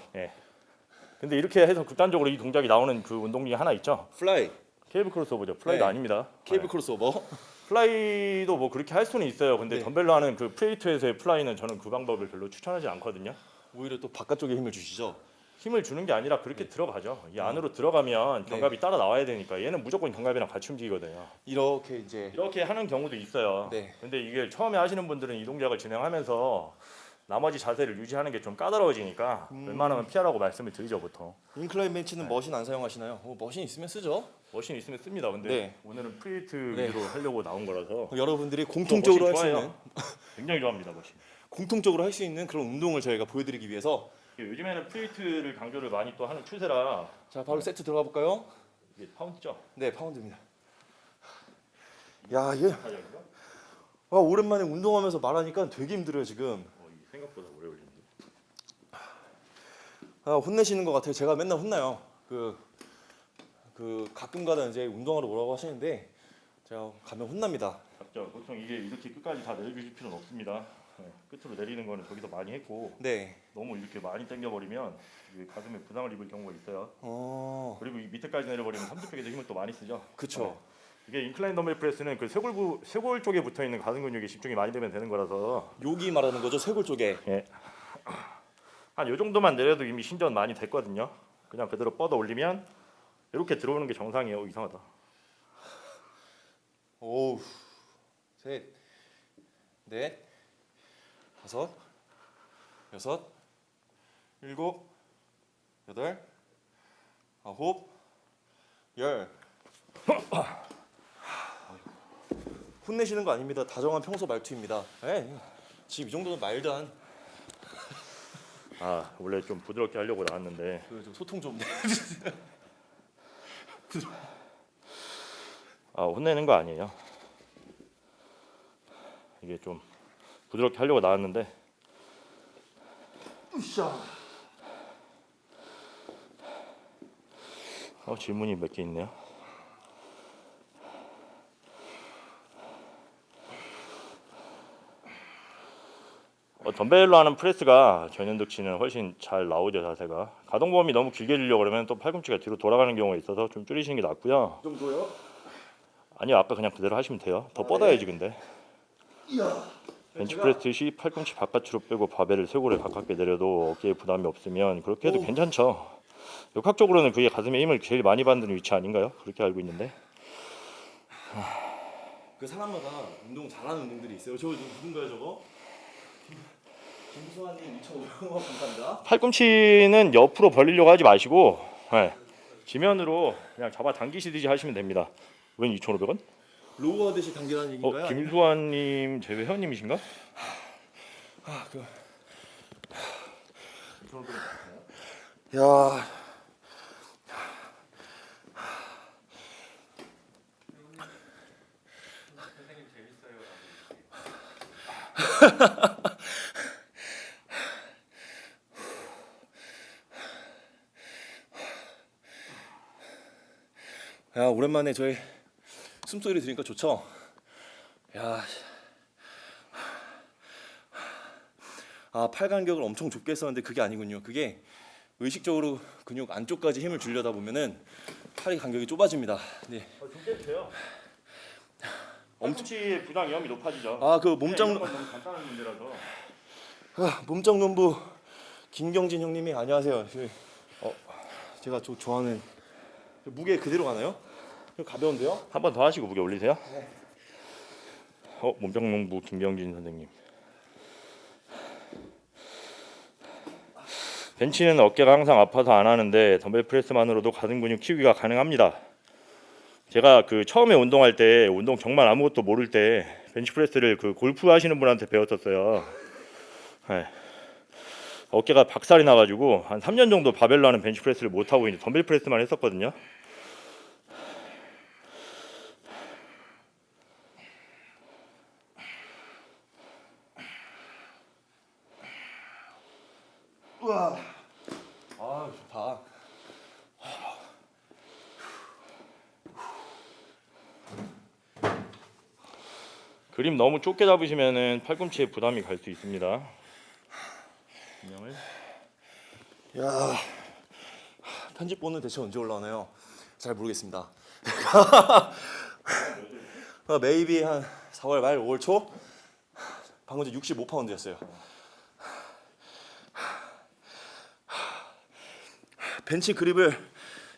근데 이렇게 해서 극단적으로 이 동작이 나오는 그 운동 중에 하나 있죠. 플라이, 케이블 크로스오버죠. 플라이도 네. 아닙니다. 케이블 네. 크로스오버. 플라이도 뭐 그렇게 할 수는 있어요. 근데 네. 덤벨로 하는 그 free weight에서의 플라이는 저는 그 방법을 별로 추천하지 않거든요. 오히려 또 바깥쪽에 힘을 주시죠. 힘을 주는 게 아니라 그렇게 들어가죠. 이 안으로 들어가면 견갑이 따라 나와야 되니까 얘는 무조건 견갑이랑 같이 움직이거든요. 이렇게 이제 이렇게 하는 경우도 있어요. 네. 근데 이게 처음에 하시는 분들은 이 동작을 진행하면서 나머지 자세를 유지하는 게 좀 까다로워지니까 음. 웬만하면 피하라고 말씀을 드리죠 보통. incline 벤치는 machine 안 사용하시나요? 어, machine 있으면 쓰죠. machine 있으면 씁니다. 근데 네. 오늘은 free weight 네. 위주로 하려고 나온 거라서 어, 여러분들이 공통적으로 할수 좋아해요. 있는 굉장히 좋아합니다 machine. 공통적으로 할 수 있는 그런 운동을 저희가 보여드리기 위해서 요즘에는 free weight를 강조를 많이 또 하는 추세라 자 바로 세트 들어가 볼까요? 이게 파운드죠. 네 파운드입니다. 야 얘, 가격이요? 아, 오랜만에 운동하면서 말하니까 되게 힘들어요 지금. 어, 이게 생각보다 오래 걸리는데. 아, 혼내시는 것 같아요. 제가 맨날 혼나요. 그, 그 가끔가다 이제 운동하러 오라고 하시는데 제가 가면 혼납니다. 맞죠. 보통 이게 이렇게 끝까지 다 내려주실 필요는 없습니다. 네, 끝으로 내리는 거는 저기서 많이 했고 네. 너무 이렇게 많이 당겨버리면 가슴에 부상을 입을 경우가 있어요. 어, 그리고 이 밑에까지 내려버리면 삼두쪽에도 힘을 또 많이 쓰죠. 그쵸. 네. 이게 인클라인 덤벨 프레스는 그 쇄골부 쇄골 쪽에 붙어 있는 가슴 근육에 집중이 많이 되면 되는 거라서 여기 말하는 거죠 쇄골 쪽에. 한요 정도만 내려도 이미 신전 많이 됐거든요. 그냥 그대로 뻗어 올리면 이렇게 들어오는 게 정상이에요. 오, 이상하다. 오우, 셋, 넷, 다섯, 여섯, 일곱, 여덟, 아홉, 열. 혼내시는 거 아닙니다. 다정한 평소 말투입니다. 에이, 지금 이 정도는 말도 안. 아 원래 좀 부드럽게 하려고 나왔는데 그 좀 소통 좀. 아 혼내는 거 아니에요. 이게 좀 부드럽게 하려고 나왔는데 으쌰. 어, 질문이 몇 개 있네요. 덤벨로 하는 프레스가 전현득치는 훨씬 잘 나오죠 자세가 가동 범위 너무 길게 주려고 그러면 또 팔꿈치가 뒤로 돌아가는 경우가 있어서 좀 줄이시는 게 낫고요 이 정도요? 아니요 아까 그냥 그대로 하시면 돼요 더 뻗어야지 근데 벤치프레스 시 팔꿈치 바깥으로 빼고 바벨을 쇄골에 가깝게 내려도 어깨에 부담이 없으면 그렇게 해도 오. 괜찮죠 역학적으로는 그게 가슴에 힘을 제일 많이 받는 위치 아닌가요? 그렇게 알고 있는데 그 사람마다 운동 잘하는 운동들이 있어요. 저 누군가요 저거? 김수환님 2,500원 감사합니다. 팔꿈치는 옆으로 벌리려고 하지 마시고 네. 지면으로 그냥 잡아 당기시듯이 하시면 됩니다. 웬 2,500원? row 하듯이 당기라는 얘기인가요? 어, 김수환님 제 회원님이신가? 아, 그. 야. 야 오랜만에 저희 숨소리 들으니까 좋죠? 야 아, 팔 간격을 엄청 좁게 했었는데 그게 아니군요. 그게 의식적으로 근육 안쪽까지 힘을 주려다 보면은 팔이 간격이 좁아집니다. 네. 좀 돼요. 엄청치 부상 위험이 높아지죠. 아, 그 몸짱 너무 간단한 문제라서. 아, 몸짱 농부 김경진 형님이 안녕하세요. 저, 어, 제가 저 좋아하는 저 무게 그대로 가나요? 저 가벼운데요? 한 번 더 하시고 무게 올리세요. 어 몸짱농부 김경진 선생님. 벤치는 어깨가 항상 아파서 안 하는데 덤벨 프레스만으로도 가슴 근육 키우기가 가능합니다. 제가 그 처음에 운동할 때 운동 정말 아무것도 모를 때 벤치 프레스를 그 골프 하시는 분한테 배웠었어요. 네. 어깨가 박살이 나가지고 한 3년 정도 바벨로 하는 벤치 프레스를 못 하고 이제 덤벨 프레스만 했었거든요. 우와. 아, 좋다. 그림 너무 좁게 잡으시면은 팔꿈치에 부담이 갈 수 있습니다. 분명을 야. 편집본은 대체 언제 올라오나요? 잘 모르겠습니다. 어, 메이비 한 4월 말 5월 초 방금 전 65파운드였어요. 벤치 그립을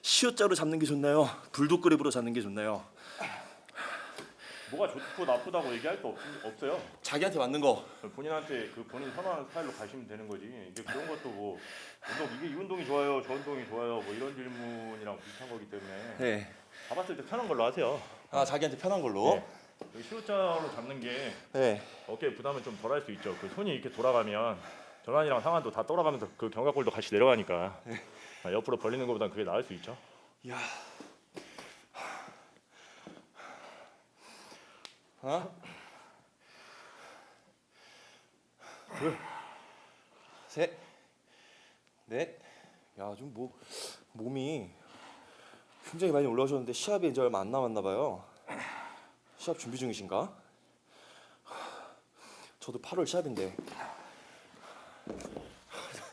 시옷자로 잡는 게 좋나요? 불독 그립으로 잡는 게 좋나요? 뭐가 좋고 나쁘다고 얘기할 수 없, 없어요. 자기한테 맞는 거. 본인한테 그 본인 선호하는 스타일로 가시면 되는 거지. 이게 그런 것도 뭐 운동 이게 이 운동이 좋아요, 저 운동이 좋아요, 뭐 이런 질문이랑 비슷한 거기 때문에 네. 잡았을 때 편한 걸로 하세요. 아 자기한테 편한 걸로. 네. 시옷자로 잡는 게 네. 어깨 부담은 좀 덜 할 수 있죠. 그 손이 이렇게 돌아가면 전환이랑 상한도 다 돌아가면서 그 견갑골도 같이 내려가니까 아, 옆으로 벌리는 것보단 그게 나을 수 있죠. 야. 하나, 둘, 셋, 넷. 야, 좀 뭐 몸이 굉장히 많이 올라오셨는데 시합이 이제 얼마 안 남았나 봐요. 시합 준비 중이신가? 저도 8월 시합인데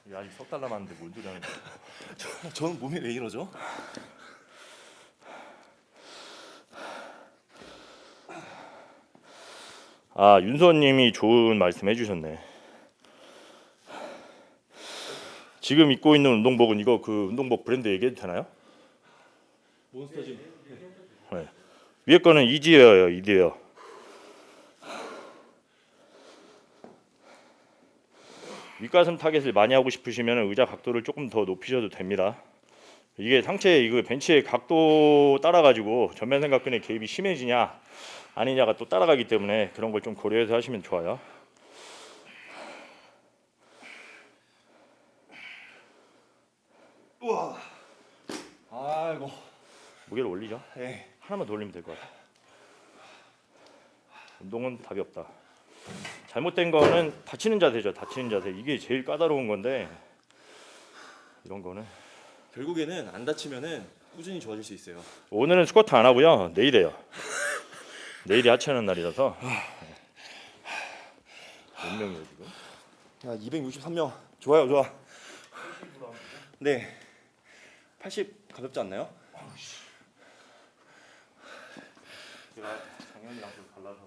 이게 아직 석 달 남았는데 뭔 소리 하는 거야. 저는 몸이 왜 이러죠? 아 윤서님이 좋은 말씀 해주셨네. 지금 입고 있는 운동복은 이거 그 운동복 브랜드 얘기해도 되나요? 몬스터 짐. 네. 위에 거는 이지웨어예요, 이지웨어. 윗가슴 target을 많이 하고 싶으시면 의자 각도를 조금 더 높이셔도 됩니다. 이게 상체 이거 벤치의 각도 따라 가지고 전면 삼각근의 개입이 심해지냐 아니냐가 또 따라가기 때문에 그런 걸 좀 고려해서 하시면 좋아요. 우와. 아이고. 무게를 올리죠. 예. 하나만 더 올리면 될 것 같아. 운동은 답이 없다. 잘못된 거는 다치는 자세죠. 다치는 자세. 이게 제일 까다로운 건데 이런 거는 결국에는 안 다치면은 꾸준히 좋아질 수 있어요. 오늘은 스쿼트 안 하고요. 내일 해요. 내일이 하체하는 날이라서 몇 명이에요 지금? 야, 263명. 좋아요, 좋아. 네. 80 가볍지 않나요? 제가 작년이랑 좀 달라서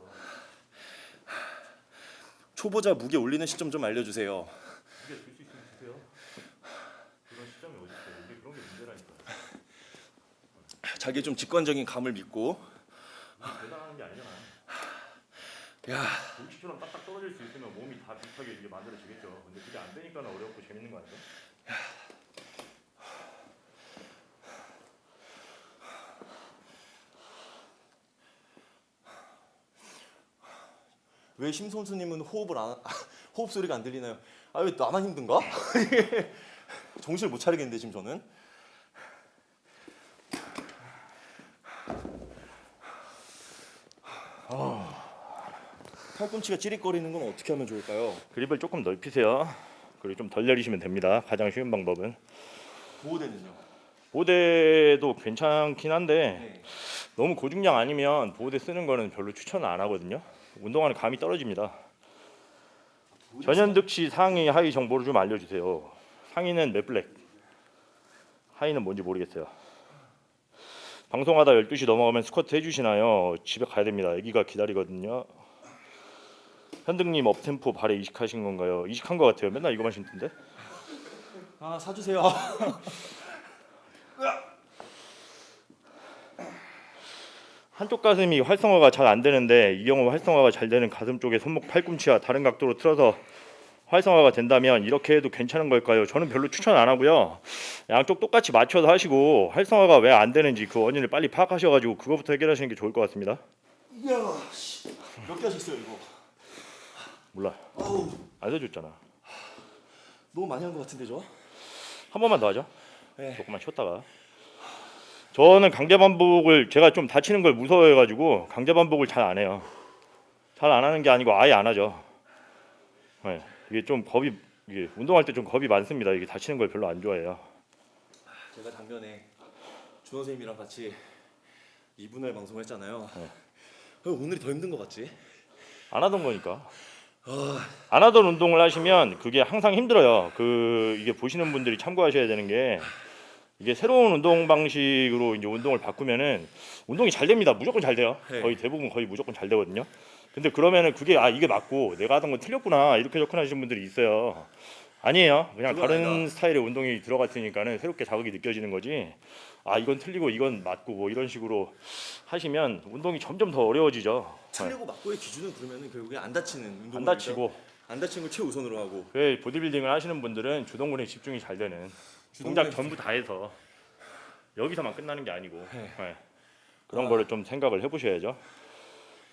초보자 무게 올리는 시점 좀 알려주세요. 자기 좀 직관적인 감을 믿고. 게 아니잖아. 야, 돌치처럼 딱딱 떨어질 수 있으면 몸이 다 비슷하게 이게 만들어지겠죠. 근데 그게 안 되니까 어렵고 재밌는 거 아니에 왜 심선수님은 호흡을 안 호흡 소리가 안 들리나요? 아 왜 나만 힘든가? 정신을 못 차리겠는데 지금 저는. 팔꿈치가 찌릿거리는 건 어떻게 하면 좋을까요? 그립을 조금 넓히세요. 그리고 좀 덜 내리시면 됩니다. 가장 쉬운 방법은 보호대는요? 보호대도 괜찮긴 한데 네. 너무 고중량 아니면 보호대 쓰는 거는 별로 추천 안 하거든요. 운동하는 감이 떨어집니다. 전현득 씨 상의 하의 정보를 좀 알려주세요. 상의는 맷블랙, 하의는 뭔지 모르겠어요. 방송하다 12시 넘어가면 스쿼트 해주시나요? 집에 가야 됩니다. 아기가 기다리거든요. 현득님 업템포 발에 이식하신 건가요? 이식한 것 같아요. 맨날 이거만 신던데. 아 사주세요. 한쪽 가슴이 활성화가 잘 안 되는데 이 경우 활성화가 잘 되는 가슴 쪽에 손목 팔꿈치와 다른 각도로 틀어서 활성화가 된다면 이렇게 해도 괜찮은 걸까요? 저는 별로 추천 안 하고요. 양쪽 똑같이 맞춰서 하시고 활성화가 왜 안 되는지 그 원인을 빨리 파악하셔가지고 그거부터 해결하시는 게 좋을 것 같습니다. 이야, 몇개 하셨어요 이거? 몰라. 아우, 안 써줬잖아. 너무 많이 한 것 같은데 저? 한 번만 더 하죠. 네. 조금만 쉬었다가. 저는 강제 반복을 제가 좀 다치는 걸 무서워해 가지고 강제 반복을 잘 안 해요. 잘 안 하는 게 아니고 아예 안 하죠. 네. 이게 좀 겁이 이게 운동할 때 좀 겁이 많습니다. 이게 다치는 걸 별로 안 좋아해요. 제가 작년에 준호 선생님이랑 같이 2분할 방송을 했잖아요. 네. 왜 오늘이 더 힘든 것 같지? 안 하던 거니까. 안 하던 운동을 하시면 그게 항상 힘들어요. 그 이게 보시는 분들이 참고하셔야 되는 게 이게 새로운 운동 방식으로 이제 운동을 바꾸면은 운동이 잘 됩니다. 무조건 잘 돼요. 네. 거의 대부분 거의 무조건 잘 되거든요. 근데 그러면은 그게 아 이게 맞고 내가 하던 건 틀렸구나 이렇게 접근하시는 분들이 있어요. 아니에요. 그냥 다른 아니다. 스타일의 운동이 들어갔으니까는 새롭게 자극이 느껴지는 거지. 아 이건 틀리고 이건 맞고 뭐 이런 식으로 하시면 운동이 점점 더 어려워지죠. 틀리고 맞고의 기준은 그러면은 결국에 안 다치는 운동 안 다치고 안 다치는 걸 최우선으로 하고 그 보디빌딩을 하시는 분들은 주동근에 집중이 잘 되는 동작 전부 다 해서 여기서만 끝나는 게 아니고 네. 네. 그런 아. 거를 좀 생각을 해보셔야죠.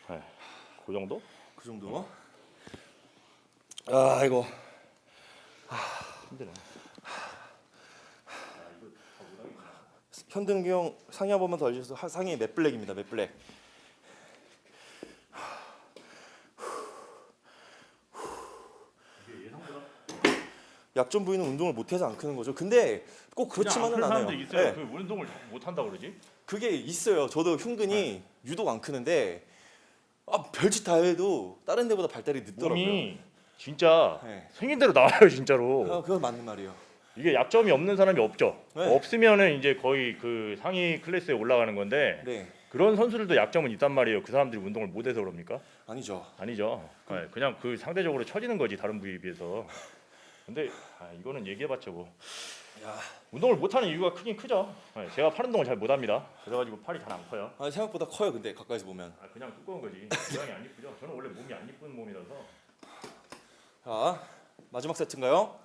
네. 그 정도? 그 정도. 아 이거 힘드네. 현등기 형 상의 한 번만 더 알려주세요. 하- 상의 맷 블랙입니다. 맷 블랙. 약점 부위는 운동을 못해서 안 크는 거죠. 근데 꼭 그렇지만은 않아요. 사람들 있어요. 네. 그 운동을 못 한다 그러지? 그게 있어요. 저도 흉근이 유독 안 크는데 아, 별짓 다 해도 다른 데보다 발달이 늦더라고요. 몸이 진짜 네. 생긴 대로 나와요 진짜로. 아, 그건 맞는 말이에요. 이게 약점이 없는 사람이 없죠. 네. 없으면은 이제 거의 그 상위 클래스에 올라가는 건데 네, 그런 선수들도 약점은 있단 말이에요. 그 사람들이 운동을 못해서 그럽니까? 아니죠. 아니죠. 네, 그냥 그 상대적으로 처지는 거지 다른 부위에 비해서. 근데 아, 이거는 얘기해봤자 뭐 야, 운동을 못하는 이유가 크긴 크죠. 네, 제가 팔 운동을 잘 못합니다. 그래가지고 팔이 잘 안 커요. 아, 생각보다 커요. 근데 가까이서 보면. 아, 그냥 두꺼운 거지. 모양이 안 이쁘죠. 저는 원래 몸이 안 이쁜 몸이라서. 자, 마지막 세트인가요?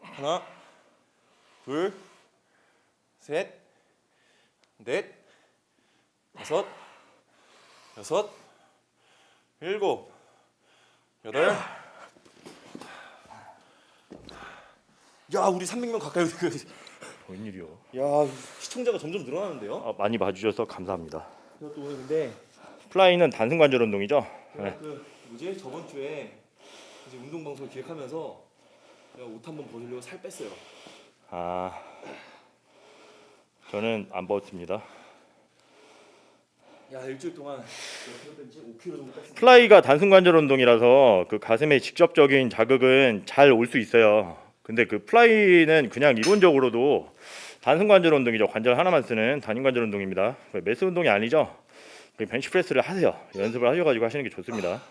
하나, 둘, 셋, 넷, 다섯, 여섯, 일곱, 여덟. 야, 우리 300명 가까이 그. 웬일이요? 야, 시청자가 점점 늘어나는데요? 아, 많이 봐주셔서 감사합니다. 또 오늘 근데 플라이는 단순 관절 운동이죠. 제가 네. 그 뭐지 저번 주에 이제 운동 방송 기획하면서 제가 옷 한번 벗으려고 살 뺐어요. 아, 저는 안 벗습니다. 야 일주일 동안 몇 뺐지? 5kg 정도 뺐어. 플라이가 단순 관절 운동이라서 그 가슴에 직접적인 자극은 잘 올 수 있어요. 근데 그 플라이는 그냥 이론적으로도 단순 관절 운동이죠. 관절 하나만 쓰는 단위 관절 운동입니다. 그 mass 운동이 아니죠. 그 벤치프레스를 하세요. 연습을 하셔가지고 하시는 게 좋습니다.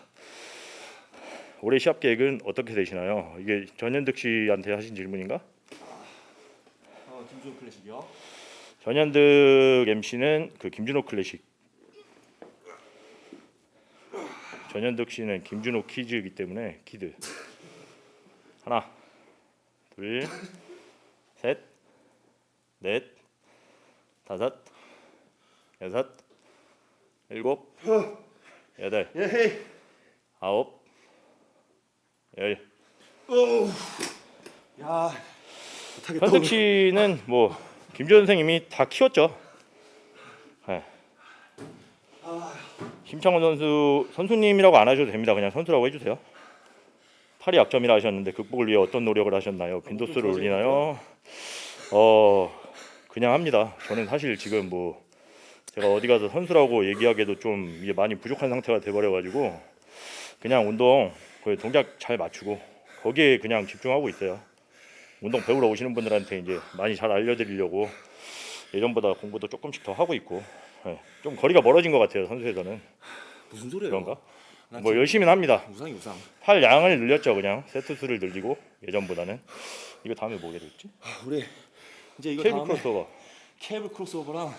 올해 시합 계획은 어떻게 되시나요? 이게 전현득 씨한테 하신 질문인가? 어, 김주호 클래식이요. 전현득 MC는 그 김준호 클래식 전현득 씨는 김준호 kids이기 때문에 kid. 하나, 둘, 셋, 넷, 다섯, 여섯, 일곱, 여덟. 아홉, 열. 야. 현득 씨는 뭐 김준 선생님이 다 키웠죠. 네. 심창원 선수 선수님이라고 안 하셔도 됩니다. 그냥 선수라고 해주세요. 팔이 약점이라 하셨는데 극복을 위해 어떤 노력을 하셨나요? 빈도수를 올리나요? 어 그냥 합니다. 저는 사실 지금 뭐 제가 어디 가서 선수라고 얘기하기에도 좀 이게 많이 부족한 상태가 돼버려가지고 그냥 운동 그 동작 잘 맞추고 거기에 그냥 집중하고 있어요. 운동 배우러 오시는 분들한테 이제 많이 잘 알려드리려고 예전보다 공부도 조금씩 더 하고 있고 예, 좀 거리가 멀어진 것 같아요 선수에서는 무슨 소리예요? 그런가? 난뭐 열심히 합니다. 우상이 우상. 팔 양을 늘렸죠 그냥 세트 수를 늘리고 예전보다는 이거 다음에 뭐게 될지 아, 우리 이제 이거 케이블 크로스오버 케이블 크로스오버랑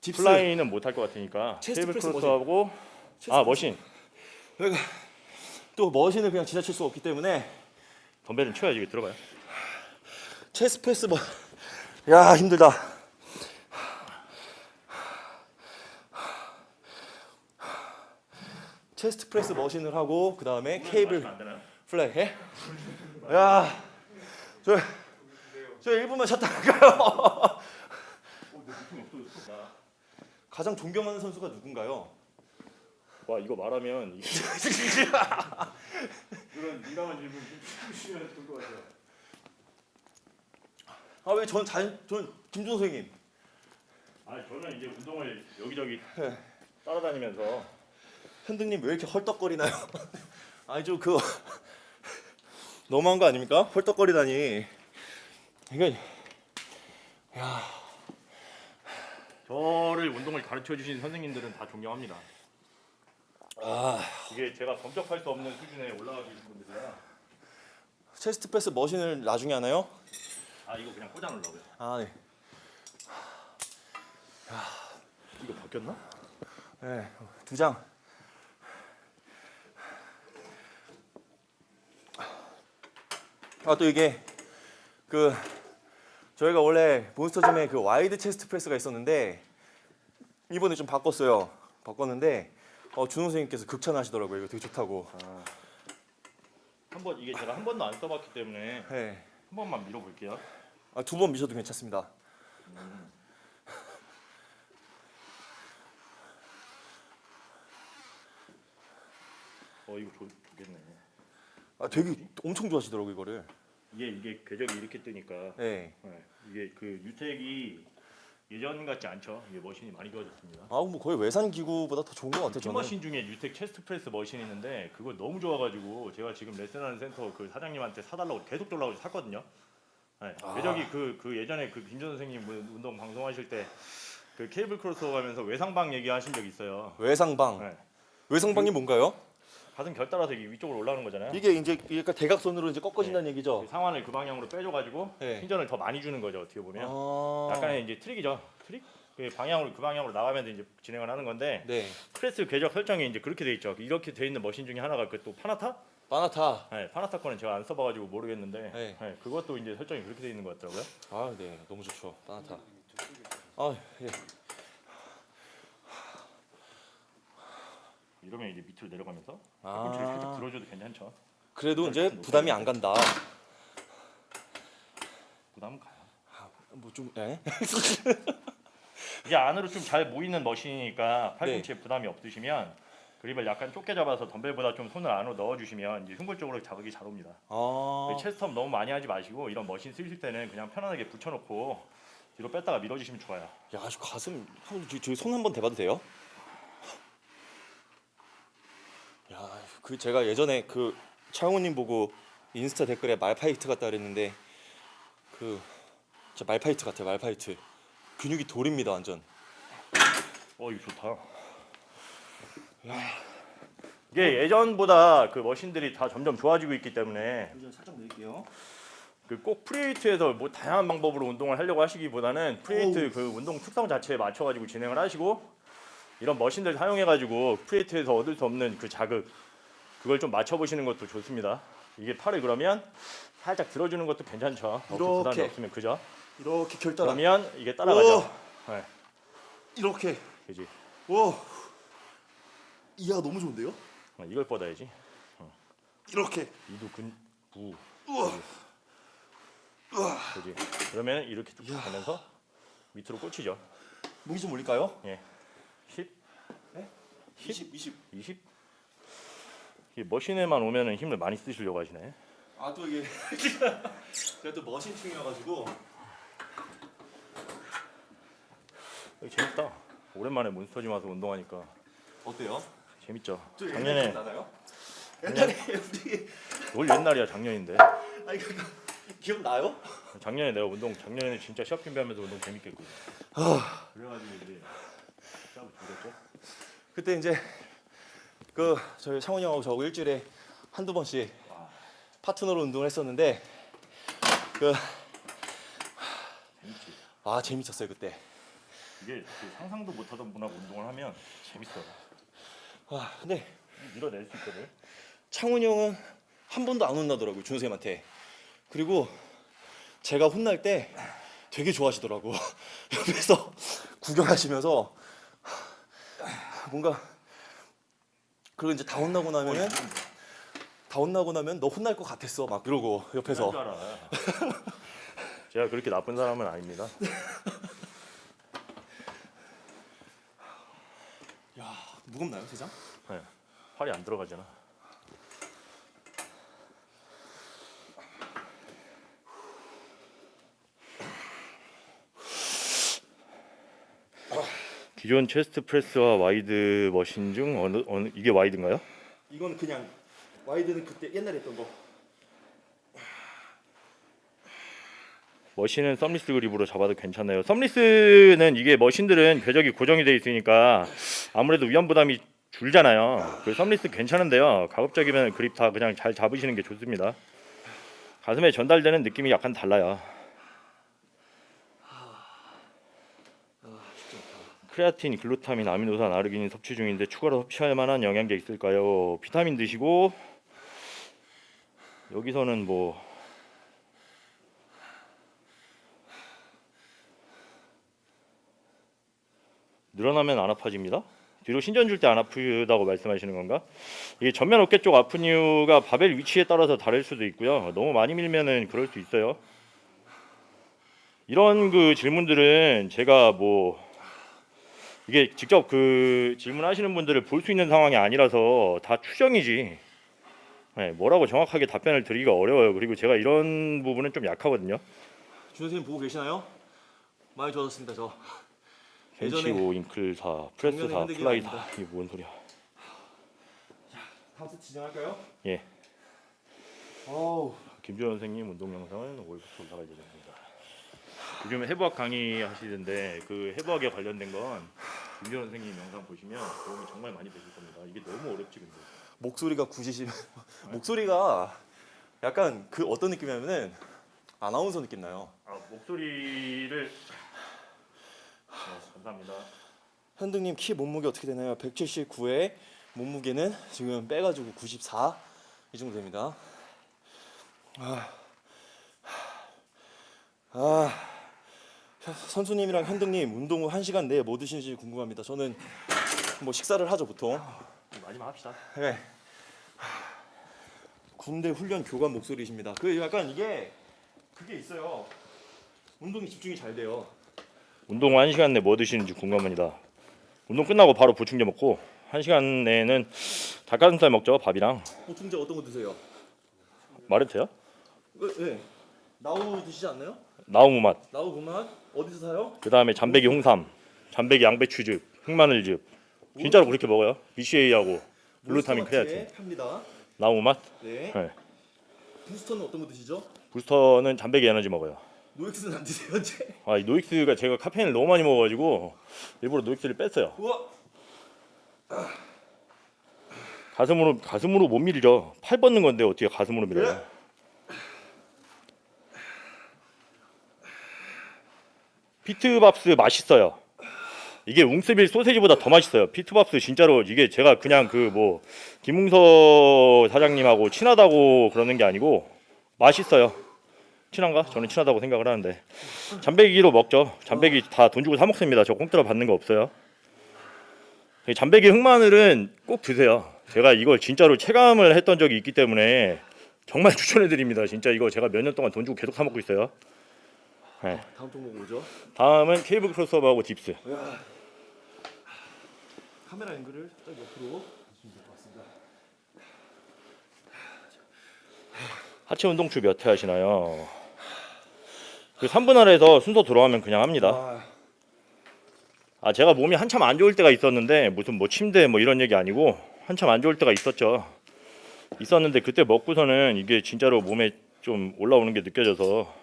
dips. 플라이는 못할 것 같으니까 케이블 프레스 chest 아 press. machine 그러니까 또 machine을 그냥 지나칠 수 없기 때문에 덤벨은 쳐야지 들어가요 chest press 뭐. 야 힘들다. chest press machine을 하고 그 다음에 케이블? 플라이 해? 야, 저, 저 1분만 쉬었다 갈까요? 가장 존경하는 선수가 누군가요? 와 이거 말하면 그런 민감한 질문 좀 주시면 좋을 것 같아요 아왜 전 잘, 전 김준 선생님. 아 저는 이제 운동을 여기저기 네. 따라다니면서 현등님 왜 이렇게 헐떡거리나요? 아니 좀 그거 너무한 거 아닙니까? 헐떡거리다니. 이거 저를 운동을 가르쳐 주신 선생님들은 다 존경합니다. 아 이게 제가 범접할 수 없는 수준에 올라가 계신 분들이라 chest press machine을 나중에 하나요? 아 이거 그냥 꽂아 놓으려고요. 아 네. 이거 바뀌었나? 네, 두 장. 아 또 이게 그 저희가 원래 몬스터짐에 그 wide chest press가 있었는데 이번에 좀 바꿨어요. 바꿨는데 어, 준호 선생님께서 극찬하시더라고요. 이거 되게 좋다고. 한번 이게 제가 한 번도 안 써봤기 때문에 네. 한 번만 밀어볼게요. 아, 두 번 미셔도 괜찮습니다. 어 이거 좋, 좋겠네. 아, 되게 엄청 좋아하시더라고요 이거를. 이게 이게 궤적이 이렇게 뜨니까 네. 네, 이게 그 뉴텍이 예전 같지 않죠. 이게 machine이 많이 좋아졌습니다. 아, 뭐 거의 외산 기구보다 더 좋은 것 같아요. 저는. machine 중에 뉴텍 chest press machine이 있는데 그거 너무 좋아가지고 제가 지금 레슨하는 센터 그 사장님한테 사달라고 계속 달라고 샀거든요. 네, 아. 궤적이 그, 그 예전에 그 김준 선생님 뭐 운동 방송하실 때 그 cable crossover 하면서 외상방 얘기하신 적 있어요. 외상방. 네. 외상방이 뭔가요? 가슴 결 따라서 이게 위쪽으로 올라오는 거잖아요. 이게 이제 약간 대각선으로 이제 꺾어진다는 얘기죠. 그 상완을 그 방향으로 빼줘가지고 네. 신전을 더 많이 주는 거죠 어떻게 보면. 아. 약간의 이제 트릭이죠. 트릭? 그 방향으로 그 방향으로 나가면서 이제 진행을 하는 건데 네. 프레스 궤적 설정이 이제 그렇게 돼 있죠. 이렇게 돼 있는 machine 중에 하나가 그 또 파나타? 파나타. 네, 파나타 거는 제가 안 써봐가지고 모르겠는데 네. 네, 그것도 이제 설정이 그렇게 돼 있는 것 같더라고요. 아, 네. 너무 좋죠. 파나타. 아, 예. 이러면 이제 밑으로 내려가면서 아. 팔꿈치를 살짝 들어줘도 괜찮죠. 그래도 이제 부담이 안 간다. 부담은 가요. 뭐좀 예? 이게 안으로 좀 잘 모이는 머신이니까 팔꿈치에 네. 부담이 없으시면 그립을 약간 좁게 잡아서 덤벨보다 좀 손을 안으로 넣어주시면 이제 흉골 쪽으로 자극이 잘 옵니다. 아. 체스트업 너무 많이 하지 마시고 이런 머신 쓰실 때는 그냥 편안하게 붙여놓고 뒤로 뺐다가 밀어주시면 좋아요. 야, 저 가슴 한번 저- 저기 손 한번 대봐도 돼요? 야, 그 제가 예전에 그 차영호님 보고 인스타 댓글에 말파이트 같다 그랬는데 그 진짜 말파이트 같아요, 말파이트. 근육이 돌입니다, 완전. 어 이거 좋다. 이게 예전보다 그 machine들이 다 점점 좋아지고 있기 때문에 살짝 내릴게요. 그 꼭 free weight에서 뭐 다양한 방법으로 운동을 하려고 하시기보다는 free weight 그 운동 특성 자체에 맞춰 가지고 진행을 하시고 이런 machine들 사용해 가지고 free weight에서 얻을 수 없는 그 자극 그걸 좀 맞춰보시는 것도 좋습니다. 이게 팔을 그러면 살짝 들어주는 것도 괜찮죠. 어깨 부담이 이렇게. 없으면 그죠? 이렇게 결따라. 그러면 이게 따라가죠. 네, 이렇게. 그지. 와. 이야 너무 좋은데요? 어, 이걸 뻗어야지. 이렇게. 이두 근, 부, 우와. 우와. 그지. 그러면 이렇게 쭉 가면서 밑으로 꽂히죠. 무기 좀 올릴까요? 예, 10, 20, 20. 20. 이 머신에만 오면은 힘을 많이 쓰시려고 하시네. 아 또 이게 제가 또 머신충이어가지고 재밌다. 오랜만에 몬스터짐 와서 운동하니까 어때요? 재밌죠. 작년에 나나요? 옛날에 우리 올 옛날이야 작년인데. 아니 그 기억나요? 작년에 내가 운동 작년에 진짜 시합 준비하면서 운동 재밌게 했거든. 아 그래가지고 이제 시합을 준비했죠. 그때 이제 그 저희 창훈이 형하고 저하고 일주일에 한두 번씩 파트너로 운동을 했었는데 그. 아 재밌었어요 그때. 이게 그 상상도 못하던 분하고 운동을 하면 재밌어. 와 근데 밀어낼 수 있거든. 창훈이 형은 한 번도 안 혼나더라고요 준호 쌤한테. 그리고 제가 혼날 때 되게 좋아하시더라고. 옆에서 구경하시면서 뭔가 그리고 이제 다 혼나고 나면은 다 혼나고 나면 너 혼날 것 같았어 막 이러고 옆에서. 제가 그렇게 나쁜 사람은 아닙니다. 야 무겁나요 세장? 네. 팔이 안 들어가잖아. 기존 chest press와 wide machine 중 어느 어느 이게 wide인가요? 이건 그냥 wide는 그때 옛날에 했던 거. machine은 thumbless grip으로 잡아도 괜찮아요. thumbless는 이게 machine들은 궤적이 고정이 돼 있으니까 아무래도 위험 부담이 줄잖아요. 그 썸리스 괜찮은데요. 가급적이면 그립 다 그냥 잘 잡으시는 게 좋습니다. 가슴에 전달되는 느낌이 약간 달라요. 크레아틴, 글루타민, 아미노산, 아르기닌 섭취 중인데 추가로 섭취할 만한 영양제 있을까요? 비타민 드시고 여기서는 뭐 늘어나면 안 아파집니다. 뒤로 신전 줄 때 안 아프다고 말씀하시는 건가? 이게 전면 어깨 쪽 아픈 이유가 바벨 위치에 따라서 다를 수도 있고요. 너무 많이 밀면은 그럴 수 있어요. 이런 그 질문들은 제가 뭐 이게 직접 그 질문하시는 분들을 볼 수 있는 상황이 아니라서 다 추정이지. 네, 뭐라고 정확하게 답변을 드리기가 어려워요. 그리고 제가 이런 부분은 좀 약하거든요. 준호 선생님 보고 계시나요? 많이 좋아졌습니다 저. 벤치 예전에 5 인클사 프레스 작년에 4 흔들기가 플라이 4 아닙니다. 이게 뭔 소리야? 다음 주 진행할까요? 예. 어우 김주현 선생님 운동 영상은 5월부터 올라갈 예정입니다. 요즘 해부학 강의 하시는데 그 해부학에 관련된 건 김주현 선생님 영상 보시면 도움이 정말 많이 되실 겁니다. 이게 너무 어렵지 근데. 목소리가 굳이시 목소리가 약간 그 어떤 느낌이냐면은 아나운서 느낌 나요. 아 목소리를 네, 감사합니다. 현등님 키 몸무게 어떻게 되나요? 179에 몸무게는 지금 빼가지고 94 이 정도 됩니다. 아, 아 선수님이랑 현등님 운동 후 1시간 내에 뭐 드시는지 궁금합니다. 저는 뭐 식사를 하죠 보통. 마지막 합시다. 네. 군대 훈련 교관 목소리십니다. 그 약간 이게 그게 있어요. 운동이 집중이 잘 돼요. 운동 후 1시간 내뭐 드시는지 궁금합니다. 운동 끝나고 바로 보충제 먹고 1시간 내에는 닭가슴살 먹죠 밥이랑 보충제 어떤 거 드세요? 말해도 돼요? 네. 네. 나우 드시지 않나요? 나우 무 맛. 나우 그만 어디서 사요? 그 다음에 잠배기 홍삼, 잠백이 양배추즙, 흑마늘즙. 진짜로 그렇게 먹어요. BCAA하고 글루타민 몬스터마트에 크레아틴. 팝니다. 나우무 맛. 네. 네. booster는 어떤 거 드시죠? booster는 잠백이 에너지 먹어요. 노엑스는 안 드세요, 이제? 아, 이 노엑스가 제가 카페인을 너무 많이 먹어가지고 일부러 노엑스를 뺐어요. 우와. 가슴으로 가슴으로 못 밀죠. 팔 뻗는 건데 어떻게 가슴으로 밀어요? 네. 피트밥스 맛있어요. 이게 웅스빌 소세지보다 더 맛있어요. 피트밥스 진짜로 이게 제가 그냥 그 뭐 김웅서 사장님하고 친하다고 그러는 게 아니고 맛있어요. 친한가? 저는 친하다고 생각을 하는데 잠배기로 먹죠. 잠배기 다 돈 주고 사 먹습니다. 저 공짜로 받는 거 없어요. 이 잠배기 흑마늘은 꼭 드세요. 제가 이걸 진짜로 체감을 했던 적이 있기 때문에 정말 추천해 드립니다. 진짜 이거 제가 몇 년 동안 돈 주고 계속 사 먹고 있어요. 다음 종목 뭐죠? 다음은 케이블 크로스오버하고 딥스. 카메라 앵글을 딱 옆으로. 하체 운동 주 몇 회 하시나요? 그 3분 아래에서 순서 들어가면 그냥 합니다. 아, 아 제가 몸이 한참 안 좋을 때가 있었는데 무슨 뭐 침대 뭐 이런 얘기 아니고 한참 안 좋을 때가 있었죠. 있었는데 그때 먹고서는 이게 진짜로 몸에 좀 올라오는 게 느껴져서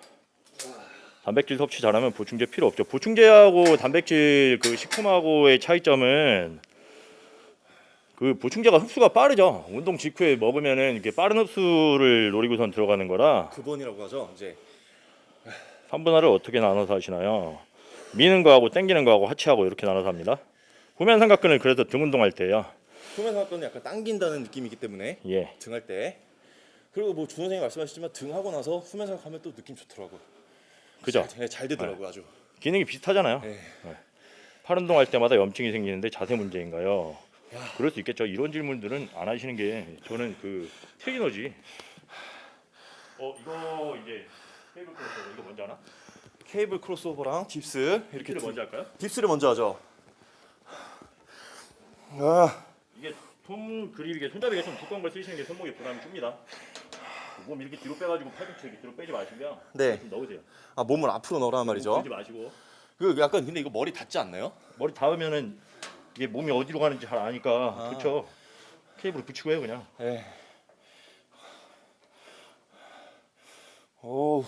단백질 섭취 잘하면 보충제 필요 없죠. 보충제하고 단백질 그 식품하고의 차이점은 그 보충제가 흡수가 빠르죠. 운동 직후에 먹으면은 이렇게 빠른 흡수를 노리고선 들어가는 거라 9번이라고 하죠. 이제 3분할을 어떻게 나눠서 하시나요? 미는 거하고 당기는 거하고 하체하고 이렇게 나눠서 합니다. 후면 삼각근을 그래서 등 운동할 때요. 후면 사건은 약간 당긴다는 느낌이기 때문에 예. 등할 때. 그리고 뭐 준호 선생님 말씀하셨지만 등 하고 나서 후면 삼각하면 또 느낌 좋더라고. 그죠? 잘, 잘 되더라고 요 아주. 기능이 비슷하잖아요. 네. 팔 운동할 때마다 염증이 생기는데 자세 문제인가요? 그럴 수 있겠죠. 이런 질문들은 안 하시는 게 저는 그 트레이너지. 어 이거 이제 cable cross 이거 먼저 하나? cable crossover랑 dips 이렇게 이렇게 두- 먼저 할까요? dips를 먼저 하죠. 아, 이게 손 그립 이게 손잡이가 좀 두꺼운 걸 쓰시는 게 손목에 부담이 줍니다. 몸 이렇게 뒤로 빼가지고 팔꿈치 이렇게 뒤로 빼지 마시고요. 네. 좀 넣으세요. 아 몸을 앞으로 넣으란 말이죠. 들지 마시고 그 약간 근데 이거 머리 닿지 않나요? 머리 닿으면은 이게 몸이 어디로 가는지 잘 아니까 아. 그렇죠. 케이블 붙이고 해요 그냥. 네. 오,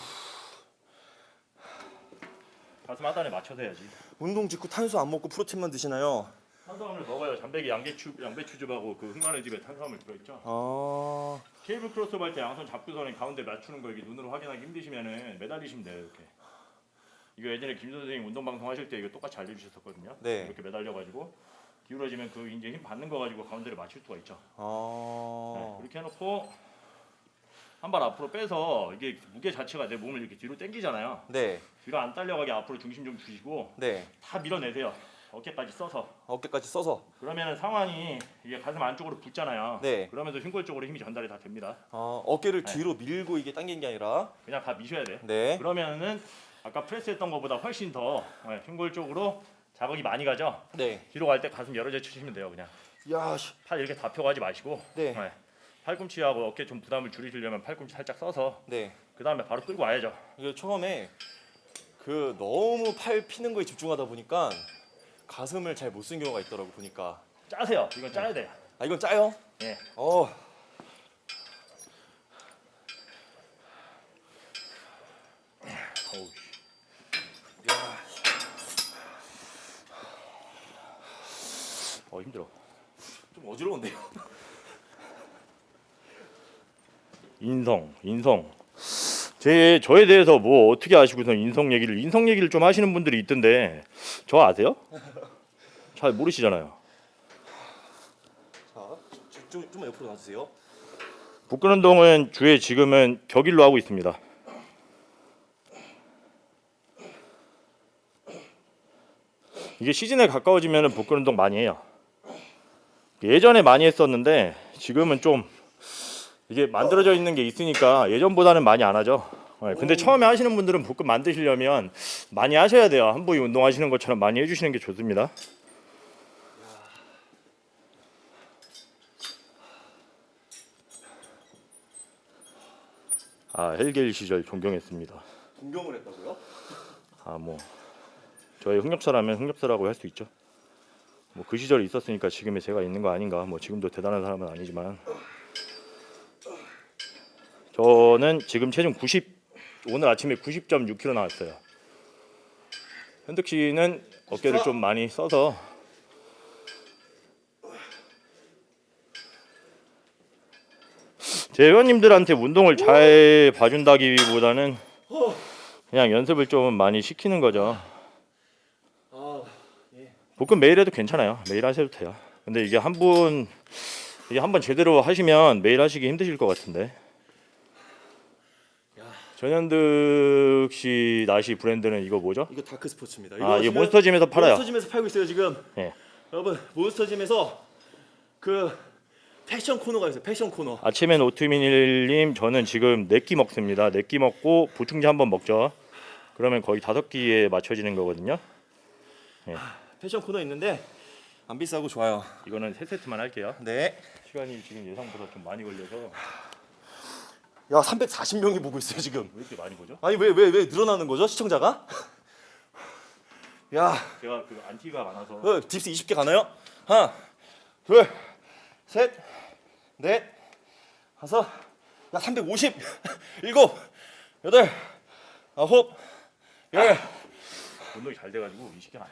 가슴 하단에 맞춰서 해야지. 운동 직후 탄수 안 먹고 프로틴만 드시나요? 탄수화물 먹어요. 잠배기 양배추 양배추즙하고 그 흑마늘 즙에 탄수화물 들어있죠. 아, 케이블 크로스오버 할때 양손 잡고서는 가운데 맞추는 거 이게 눈으로 확인하기 힘드시면은 매달리시면 돼요 이렇게. 이거 예전에 김 선생님 운동 방송 하실 때 이거 똑같이 알려주셨었거든요. 네. 이렇게 매달려가지고 기울어지면 그 이제 힘 받는 거 가지고 가운데를 맞출 수가 있죠. 네, 아, 이렇게 해놓고 한 발 앞으로 빼서 이게 무게 자체가 내 몸을 이렇게 뒤로 당기잖아요. 네, 뒤로 안 딸려가게 앞으로 중심 좀 주시고 네. 다 밀어내세요. 어깨까지 써서. 어깨까지 써서. 그러면은 상완이 이게 가슴 안쪽으로 붙잖아요. 네. 그러면서 흉골 쪽으로 힘이 전달이 다 됩니다. 아, 어깨를 네. 뒤로 밀고 이게 당긴 게 아니라. 그냥 다 미셔야 돼. 네. 그러면은 아까 프레스 했던 것보다 훨씬 더 네, 흉골 쪽으로 자극이 많이 가죠. 네. 뒤로 갈 때 가슴 여러 제 치시면 돼요. 그냥 야, 씨. 팔 이렇게 다 펴가지 마시고 네. 팔꿈치하고 어깨 좀 부담을 줄이시려면 팔꿈치 살짝 써서 네. 그 다음에 바로 끌고 와야죠. 이게 처음에 그 너무 팔 피는 거에 집중하다 보니까 가슴을 잘 못 쓴 경우가 있더라고 보니까. 짜세요. 이건 짜야 돼요. 아 이건 짜요? 예. 어. 어우, 어 힘들어. 좀 어지러운데요. 인성, 인성. 제 저에 대해서 뭐 어떻게 아시고서 인성 얘기를 인성 얘기를 좀 하시는 분들이 있던데 저 아세요? 잘 모르시잖아요. 자, 좀, 좀 옆으로 놔주세요. 복근 운동은 주에 지금은 격일로 하고 있습니다. 이게 시즌에 가까워지면 복근 운동 많이 해요. 예전에 많이 했었는데 지금은 좀 이게 만들어져 있는 게 있으니까 예전보다는 많이 안 하죠. 네, 근데 처음에 하시는 분들은 복근 만드시려면 많이 하셔야 돼요. 한 부위 운동하시는 것처럼 많이 해주시는 게 좋습니다. 아 헬겔 시절 존경했습니다. 동경을 했다고요? 아 뭐 저의 흑역사라면 흑역사라고 할 수 있죠. 뭐 그 시절이 있었으니까 지금의 제가 있는 거 아닌가. 뭐 지금도 대단한 사람은 아니지만 저는 지금 체중 90 오늘 아침에 90.6kg 나왔어요. 현득 씨는 어깨를 좀 많이 써서 제 회원님들한테 운동을 잘 봐준다기보다는 그냥 연습을 좀 많이 시키는 거죠. 복근 매일 해도 괜찮아요. 매일 하셔도 돼요. 근데 이게 한 분 이게 한 번 제대로 하시면 매일 하시기 힘드실 것 같은데. 전현득 씨 나시 브랜드는 이거 뭐죠? 이거 다크 스포츠입니다. 아, 이게 지금 몬스터짐에서 팔아요. 몬스터짐에서 팔고 있어요 지금. 예. 여러분 몬스터짐에서 그 패션 코너가 있어요. 패션 코너. 아침엔 오트밀님 저는 지금 네 끼 먹습니다. 네 끼 먹고 보충제 한 번 먹죠. 그러면 거의 다섯 끼에 맞춰지는 거거든요. 패션 코너 있는데 안 비싸고 좋아요. 이거는 세 세트만 할게요. 네. 시간이 지금 예상보다 좀 많이 걸려서 야 340명이 보고 있어요 지금. 왜 이렇게 많이 보죠? 아니 왜 왜 왜 늘어나는 거죠 시청자가? 야 제가 그 안티가 많아서 어, 딥스 20개 가나요? 하나, 둘, 셋, 넷, 다섯, 야 350, 일곱, 여덟, 아홉, 열. 운동이 잘 돼가지고 20개가 안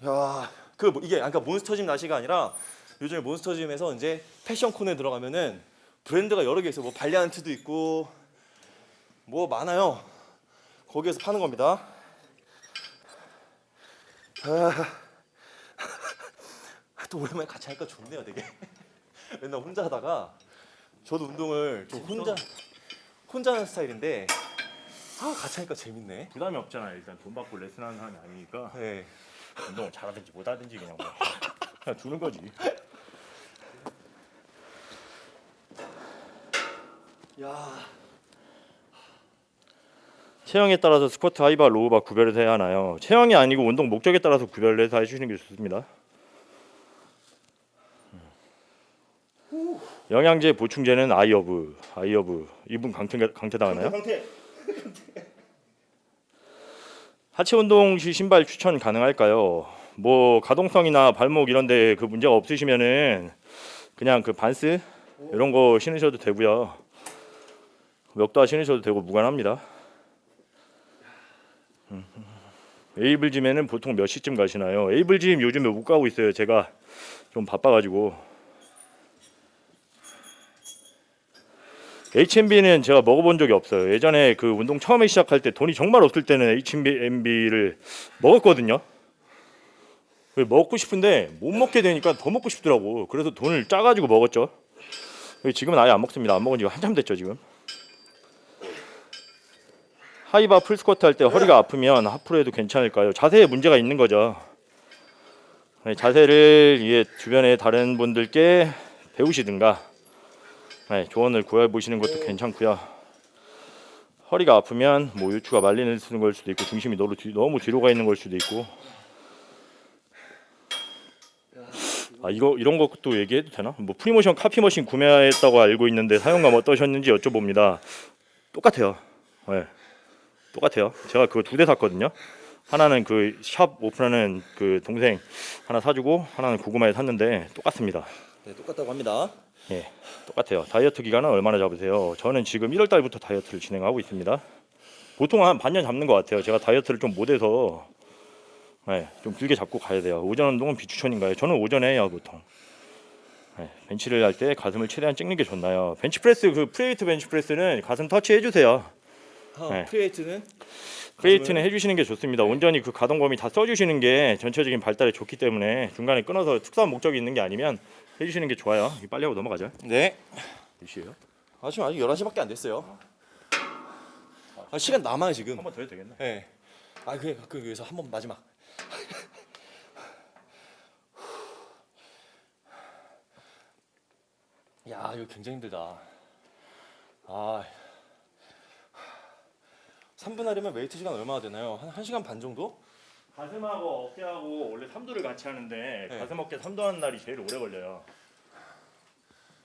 돼요. 야, 그 뭐, 이게 아까 몬스터짐 나시가 아니라 요즘에 몬스터짐에서 이제 패션 콘에 들어가면은 브랜드가 여러 개 있어요. 뭐 발리안트도 있고 뭐 많아요. 거기에서 파는 겁니다. 아, 또 오랜만에 같이 하니까 좋네요, 되게. 맨날 혼자 하다가 저도 운동을 좀 혼자 혼자 하는 스타일인데 아 같이 하니까 재밌네. 부담이 없잖아요. 일단 돈 받고 레슨하는 사람이 아니니까 네. 운동을 잘하든지 못하든지 그냥 뭐 그냥 두는 거지. 체형에 따라서 스쿼트 하이바 로우바 구별을 해야 하나요? 체형이 아니고 운동 목적에 따라서 구별을 해서 해주시는 게 좋습니다. 영양제 보충제는 아이허브 아이허브 이분 강퇴 강퇴 당하나요? 상태. 하체 운동 시 신발 추천 가능할까요? 뭐 가동성이나 발목 이런 데 그 문제가 없으시면은 그냥 그 반스 이런 거 신으셔도 되고요. 역도화 신으셔도 되고 무관합니다. 음. 에이블짐에는 보통 몇 시쯤 가시나요? 에이블짐 요즘에 못 가고 있어요. 제가 좀 바빠가지고. H&B는 제가 먹어본 적이 없어요. 예전에 그 운동 처음에 시작할 때 돈이 정말 없을 때는 H&B를 먹었거든요. 그 먹고 싶은데 못 먹게 되니까 더 먹고 싶더라고. 그래서 돈을 짜가지고 먹었죠. 지금은 아예 안 먹습니다. 안 먹은 지가 한참 됐죠 지금. 하이바 풀스쿼트 할 때 허리가 아프면 하프로 해도 괜찮을까요? 자세에 문제가 있는 거죠. 네, 자세를 이게 주변에 다른 분들께 배우시든가 네, 조언을 구해 보시는 것도 괜찮고요. 허리가 아프면 뭐 요추가 말리는 걸 수도 있고 중심이 너무, 뒤, 너무 뒤로 가 있는 걸 수도 있고 아 이거 이런 것도 얘기해도 되나? 뭐 프리모션 copy machine 구매했다고 알고 있는데 사용감 어떠셨는지 여쭤봅니다. 똑같아요. 네, 똑같아요. 제가 그거 두 대 샀거든요. 하나는 그 샵 오픈하는 그 동생 하나 사주고 하나는 고구마에 샀는데 똑같습니다. 네, 똑같다고 합니다. 예, 똑같아요. 다이어트 기간은 얼마나 잡으세요? 저는 지금 1월 달부터 다이어트를 진행하고 있습니다. 보통 한 반년 잡는 것 같아요. 제가 다이어트를 좀 못해서 예, 좀 길게 잡고 가야 돼요. 오전 운동은 비추천인가요? 저는 오전에 해요 보통. 예, 벤치를 할 때 가슴을 최대한 찍는 게 좋나요? 벤치프레스 그 free weight 벤치프레스는 가슴 터치 해주세요. 하, 네. 프리에이트는 프레이트는 해주시는 게 좋습니다. 온전히 그 가동 범위 다 써주시는 게 전체적인 발달에 좋기 때문에 중간에 끊어서 특수한 목적이 있는 게 아니면 해주시는 게 좋아요. 빨리 하고 넘어가죠. 네. 몇 시에요? 아 지금 아직 11시밖에 안 됐어요. 아, 시간 남아요 지금. 한 번 더 해도 되겠네. 네. 아 그래 그 여기서 한 번 마지막. 야 이거 굉장히 힘들다. 아 3분 하려면 웨이트 시간 얼마나 되나요? 한 1시간 반 정도? 가슴하고 어깨하고 원래 3두를 같이 하는데 네. 가슴 어깨 3두 하는 날이 제일 오래 걸려요.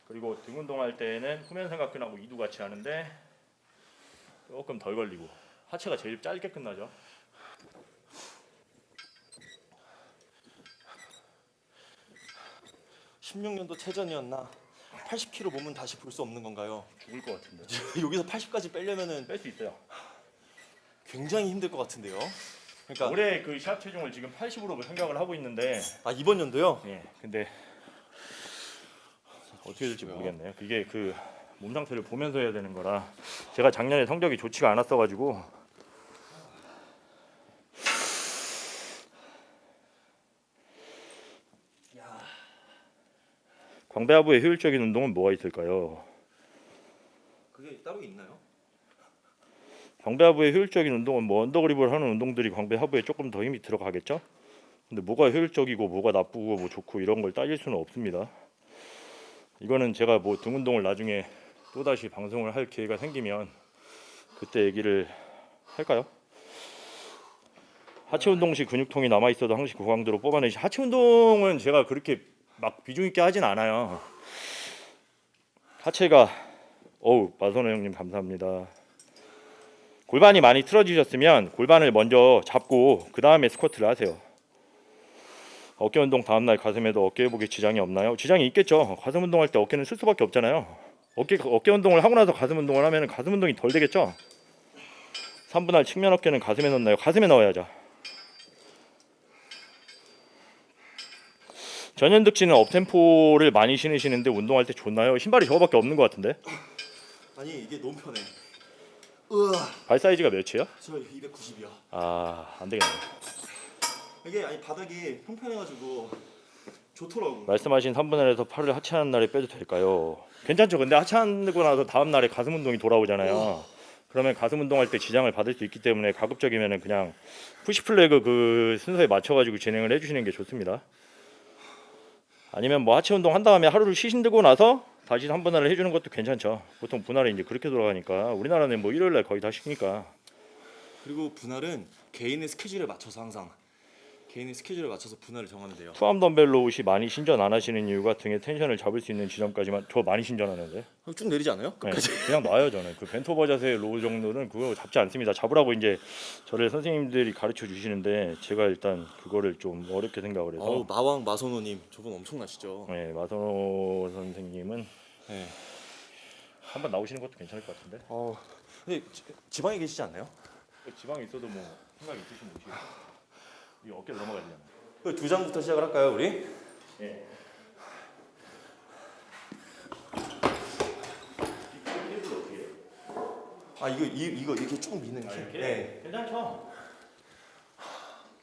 그리고 등 운동할 때는 후면 삼각근하고 2두 같이 하는데 조금 덜 걸리고 하체가 제일 짧게 끝나죠. 십 16년도 체전이었나? 80kg 몸은 다시 볼 수 없는 건가요? 죽을 것 같은데. 여기서 80까지 빼려면은 뺄 수 있어요. 굉장히 힘들 것 같은데요. 그러니까 올해 그 시합 체중을 지금 80으로 생각을 하고 있는데 아 이번 연도요? 예. 근데 어떻게 될지 모르겠네요. 그게 그 몸 상태를 보면서 해야 되는 거라 제가 작년에 성적이 좋지가 않았어 가지고 광배하부의 효율적인 운동은 뭐가 있을까요? 그게 따로 있나요? 광배 하부의 효율적인 운동은 뭐 언더그립을 하는 운동들이 광배 하부에 조금 더 힘이 들어가겠죠? 근데 뭐가 효율적이고 뭐가 나쁘고 뭐 좋고 이런 걸 따질 수는 없습니다. 이거는 제가 뭐 등 운동을 나중에 또 다시 방송을 할 기회가 생기면 그때 얘기를 할까요? 하체 운동 시 근육통이 남아 있어도 항시 고강도로 뽑아내시. 하체 운동은 제가 그렇게 막 비중 있게 하진 않아요. 하체가 어우 마선호 형님 감사합니다. 골반이 많이 틀어지셨으면 골반을 먼저 잡고 그 다음에 스쿼트를 하세요. 어깨 운동 다음날 가슴에도 어깨 회복에 지장이 없나요? 지장이 있겠죠. 가슴 운동할 때 어깨는 쓸 수밖에 없잖아요. 어깨 어깨 운동을 하고 나서 가슴 운동을 하면 가슴 운동이 덜 되겠죠. 3분할 측면 어깨는 가슴에 넣나요? 가슴에 넣어야죠. 전현득 씨는 업템포를 많이 신으시는데 운동할 때 좋나요? 신발이 저거밖에 없는 것 같은데. 아니 이게 너무 편해. 으아, 발 사이즈가 몇이에요? 저 290이요. 아, 안 되겠네. 이게 아니 바닥이 평평해가지고 좋더라고. 말씀하신 3분의 1에서 팔을 하체하는 날에 빼도 될까요? 괜찮죠. 근데 하체하고 나서 다음 날에 가슴 운동이 돌아오잖아요. 그러면 가슴 운동할 때 지장을 받을 수 있기 때문에 가급적이면은 그냥 push pull leg 그 순서에 맞춰가지고 진행을 해주시는 게 좋습니다. 아니면 뭐 하체 운동 한 다음에 하루를 쉬신다고 나서 다시 3분할을 해주는 것도 괜찮죠. 보통 분할이 이제 그렇게 돌아가니까 우리나라는 뭐 일요일 날 거의 다 시키니까 그리고 분할은 개인의 스케줄에 맞춰서 항상 개인의 스케줄에 맞춰서 분할을 정하면 돼요. two-arm 덤벨 row 시 많이 신전 안 하시는 이유가 등의 텐션을 잡을 수 있는 지점까지만 저 많이 신전하는데 어, 쭉 내리지 않아요? 네, 끝까지. 그냥 놔요 저는 그 bent over 자세 row 정도는 그거 잡지 않습니다 잡으라고 이제 저를 선생님들이 가르쳐 주시는데 제가 일단 그거를 좀 어렵게 생각을 해서 어우 마왕 마선호님 저분 엄청나시죠? 네, 마선호 선생님은 네. 한번 나오시는 것도 괜찮을 것 같은데 어 근데 지, 지방에 계시지 않나요? 지방에 있어도 뭐 생각 있으시면 오시고 이 어깨로 넘어가잖아요 그두 장부터 시작을 할까요 우리? 예. 아 이거 이, 이거 이렇게 쭉 미는 게. 이렇게? 네. 괜찮죠?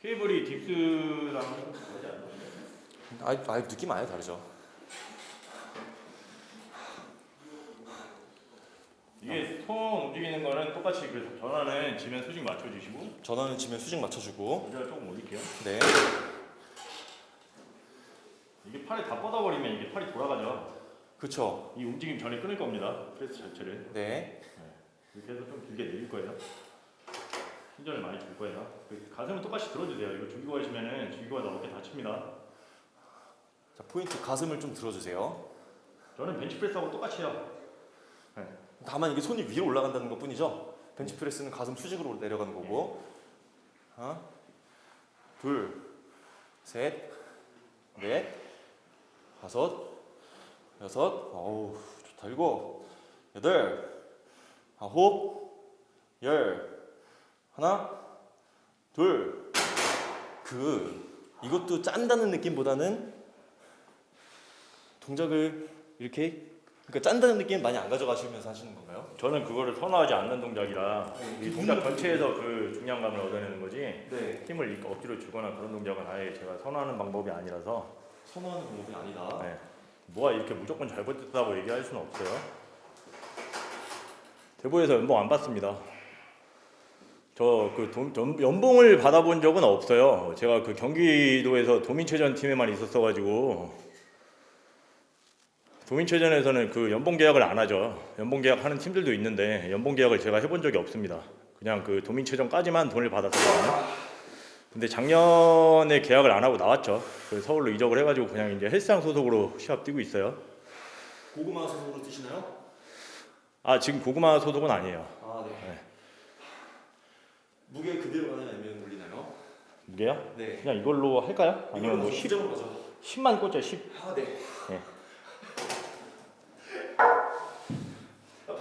케이블이 딥스랑 다르지 않나요? 아, 아 느낌 아예 다르죠. 이게 손 움직이는 거는 똑같이 그 전환은 지면 수직 맞춰주시고 전원은 지면 수직 맞춰주고. 의자를 조금 올릴게요. 네. 이게 팔이 다 뻗어버리면 이게 팔이 돌아가죠. 그쵸. 이 움직임 전에 끊을 겁니다. 프레스 자체를 네. 이렇게 해서 좀 길게 내릴 거예요. 신전을 많이 줄 거예요. 그 가슴은 똑같이 들어주세요. 이거 죽이고 하시면은 하다 어깨 다칩니다. 자 포인트 가슴을 좀 들어주세요. 저는 벤치프레스하고 똑같이 해요. 다만 이게 손이 위로 올라간다는 것 뿐이죠. 벤치프레스는 가슴 수직으로 내려가는 거고. 하나, 둘, 셋, 넷, 다섯, 여섯, 어우 좋다 일곱, 여덟, 아홉, 열, 하나, 둘. 그 이것도 짠다는 느낌보다는 동작을 이렇게 그러니까 짠다는 느낌 많이 안 가져가시면서 하시는 건가요? 저는 그거를 선호하지 않는 동작이라 이 동작 전체에서 그 중량감을 얻어내는 거지 네. 힘을 억지로 주거나 그런 동작은 아예 제가 선호하는 방법이 아니라서 선호하는 방법이 아니다. 네. 뭐가 이렇게 무조건 잘못됐다고 얘기할 수는 없어요. 대보에서 연봉 안 받습니다. 저그 연봉을 받아본 적은 없어요. 제가 그 경기도에서 도민체전 팀에만 있었어가지고 도민체전에서는 그 연봉 계약을 안 하죠. 연봉 계약하는 팀들도 있는데 연봉 계약을 제가 해본 적이 없습니다. 그냥 그 도민체전까지만 돈을 받았거든요. 근데 작년에 계약을 안 하고 나왔죠. 그 서울로 이적을 해가지고 그냥 이제 헬스장 소속으로 시합 뛰고 있어요. 고구마 소속으로 뛰시나요? 아 지금 고구마 소속은 아니에요. 아 네. 네. 무게 그대로 가나요? 아니면 올리나요? 무게요? 네. 그냥 이걸로 할까요? 아니면 뭐 10, 수정으로 가죠. 10만 꽂죠 10. 아 네. 네.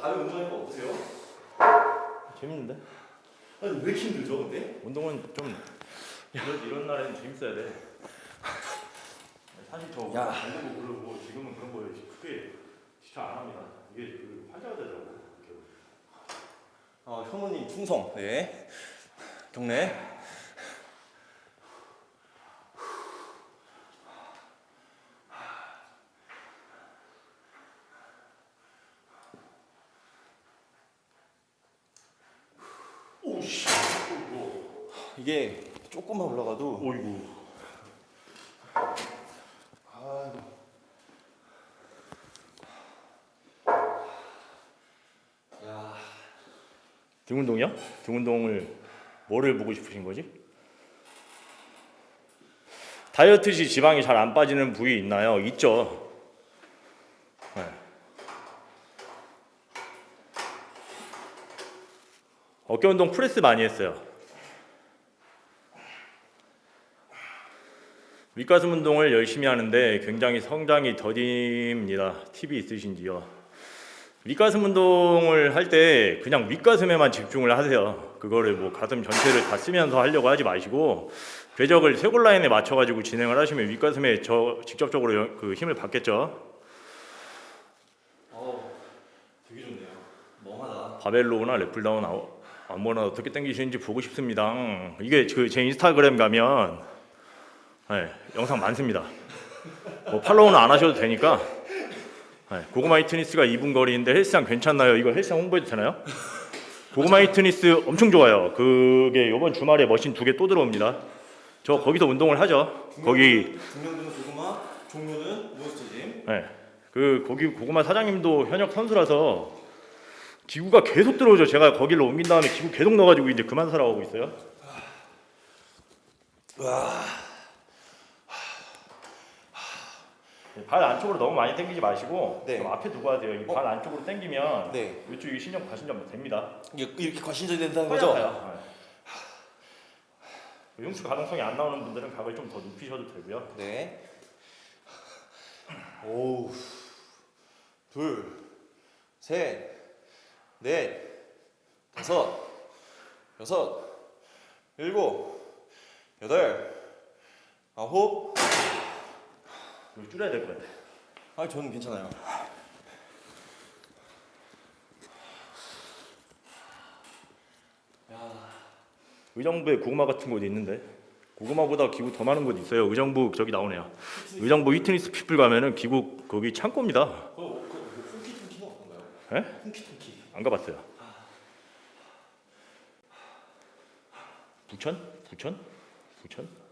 다른 운동하니까 어떠세요? 재밌는데? 아니 왜 이렇게 힘들죠 근데? 운동은 좀 이런, 이런 날에는 재밌어야 돼. 사실 저 야. 달리고 그러고 지금은 그런 거에 크게 지쳐 안 합니다. 이게 그 환자가 되더라고. 아 현우님 충성. 네. 경례. 이게 조금만 올라가도 오이구. 야, 등 운동이요? 등 운동을 뭐를 보고 싶으신 거지? 다이어트 시 지방이 잘 안 빠지는 부위 있나요? 있죠. 네. 어깨 운동 프레스 많이 했어요. 윗가슴 운동을 열심히 하는데 굉장히 성장이 더딥니다. 팁이 있으신지요? 윗가슴 운동을 할 때 그냥 윗가슴에만 집중을 하세요. 그거를 뭐 가슴 전체를 다 쓰면서 하려고 하지 마시고 궤적을 쇄골 라인에 맞춰 가지고 진행을 하시면 윗가슴에 저 직접적으로 영- 그 힘을 받겠죠. 어, 되게 좋네요. 멍하다. 바벨 row나 lat pulldown 아우- 아무거나 어떻게 당기시는지 보고 싶습니다. 이게 그 제 인스타그램 가면 네, 영상 많습니다. 뭐 팔로우는 안 하셔도 되니까. 네, 고구마 휘트니스가 2분 거리인데 헬스장 괜찮나요? 이거 헬스장 홍보해도 되나요? 고구마 휘트니스 엄청 좋아요. 그게 이번 주말에 머신 두 개 또 들어옵니다. 저 거기서 운동을 하죠. 거기 중량도는 고구마, 종료는 몬스터짐. 네. 그 거기 고구마 사장님도 현역 선수라서 기구가 계속 들어오죠. 제가 거기를 옮긴 다음에 기구 계속 넣어가지고 이제 그만 하고 있어요. 네, 발 안쪽으로 너무 많이 당기지 마시고 네. 좀 앞에 두고 하세요. 이 발 안쪽으로 당기면 네. 이쪽이 신경 과신전 됩니다. 이게 이렇게 과신전이 된다는 거죠? 네. 흉추 가동성이 안 나오는 분들은 각을 좀더 눕히셔도 되고요. 네. 오, 둘, 셋, 넷, 다섯, 여섯, 일곱, 여덟, 아홉. 이거 줄여야 될 것 같아요. 아, 저는 괜찮아요. 의정부에 고구마 같은 곳 있는데 고구마보다 기구 더 많은 곳 있어요. 의정부 저기 나오네요. 의정부 휘트니스 피플 가면은 기구 거기 창고입니다. 그, 그, 훔키퉁키는 어떤가요? 에? 훔키퉁키. 안 가봤어요. 부천? 부천? 부천?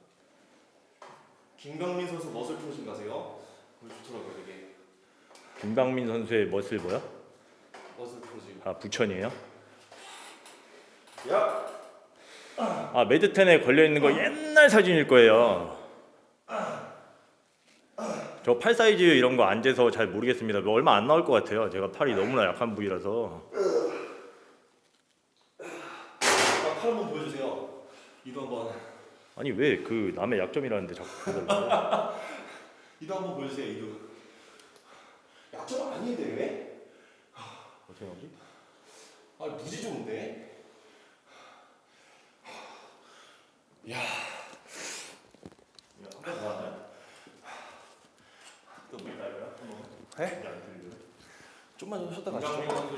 김강민 선수 머슬 프로진 가세요? 좋더라고요, 되게. 김강민 선수의 멋을 뭐야? 머슬 프로진. 아 부천이에요? 야! 아 매드텐에 걸려 있는 거 옛날 사진일 거예요. 저 팔 사이즈 이런 거 안 재서 잘 모르겠습니다. 뭐 얼마 안 나올 것 같아요. 제가 팔이 너무나 약한 부위라서. 아, 팔 한번 보여주세요. 이도 한번. 아니 왜 그 남의 약점이라는데 자꾸 그러더라고요. 이도 한번 보여주세요, 이도. 약점 아닌데 왜? 어떻게 하지? 아, 무지 좋은데? 야, 한번 더 하나요? 또뭐 있나요? 네? 좀만 좀 쉬었다 가시죠. 선수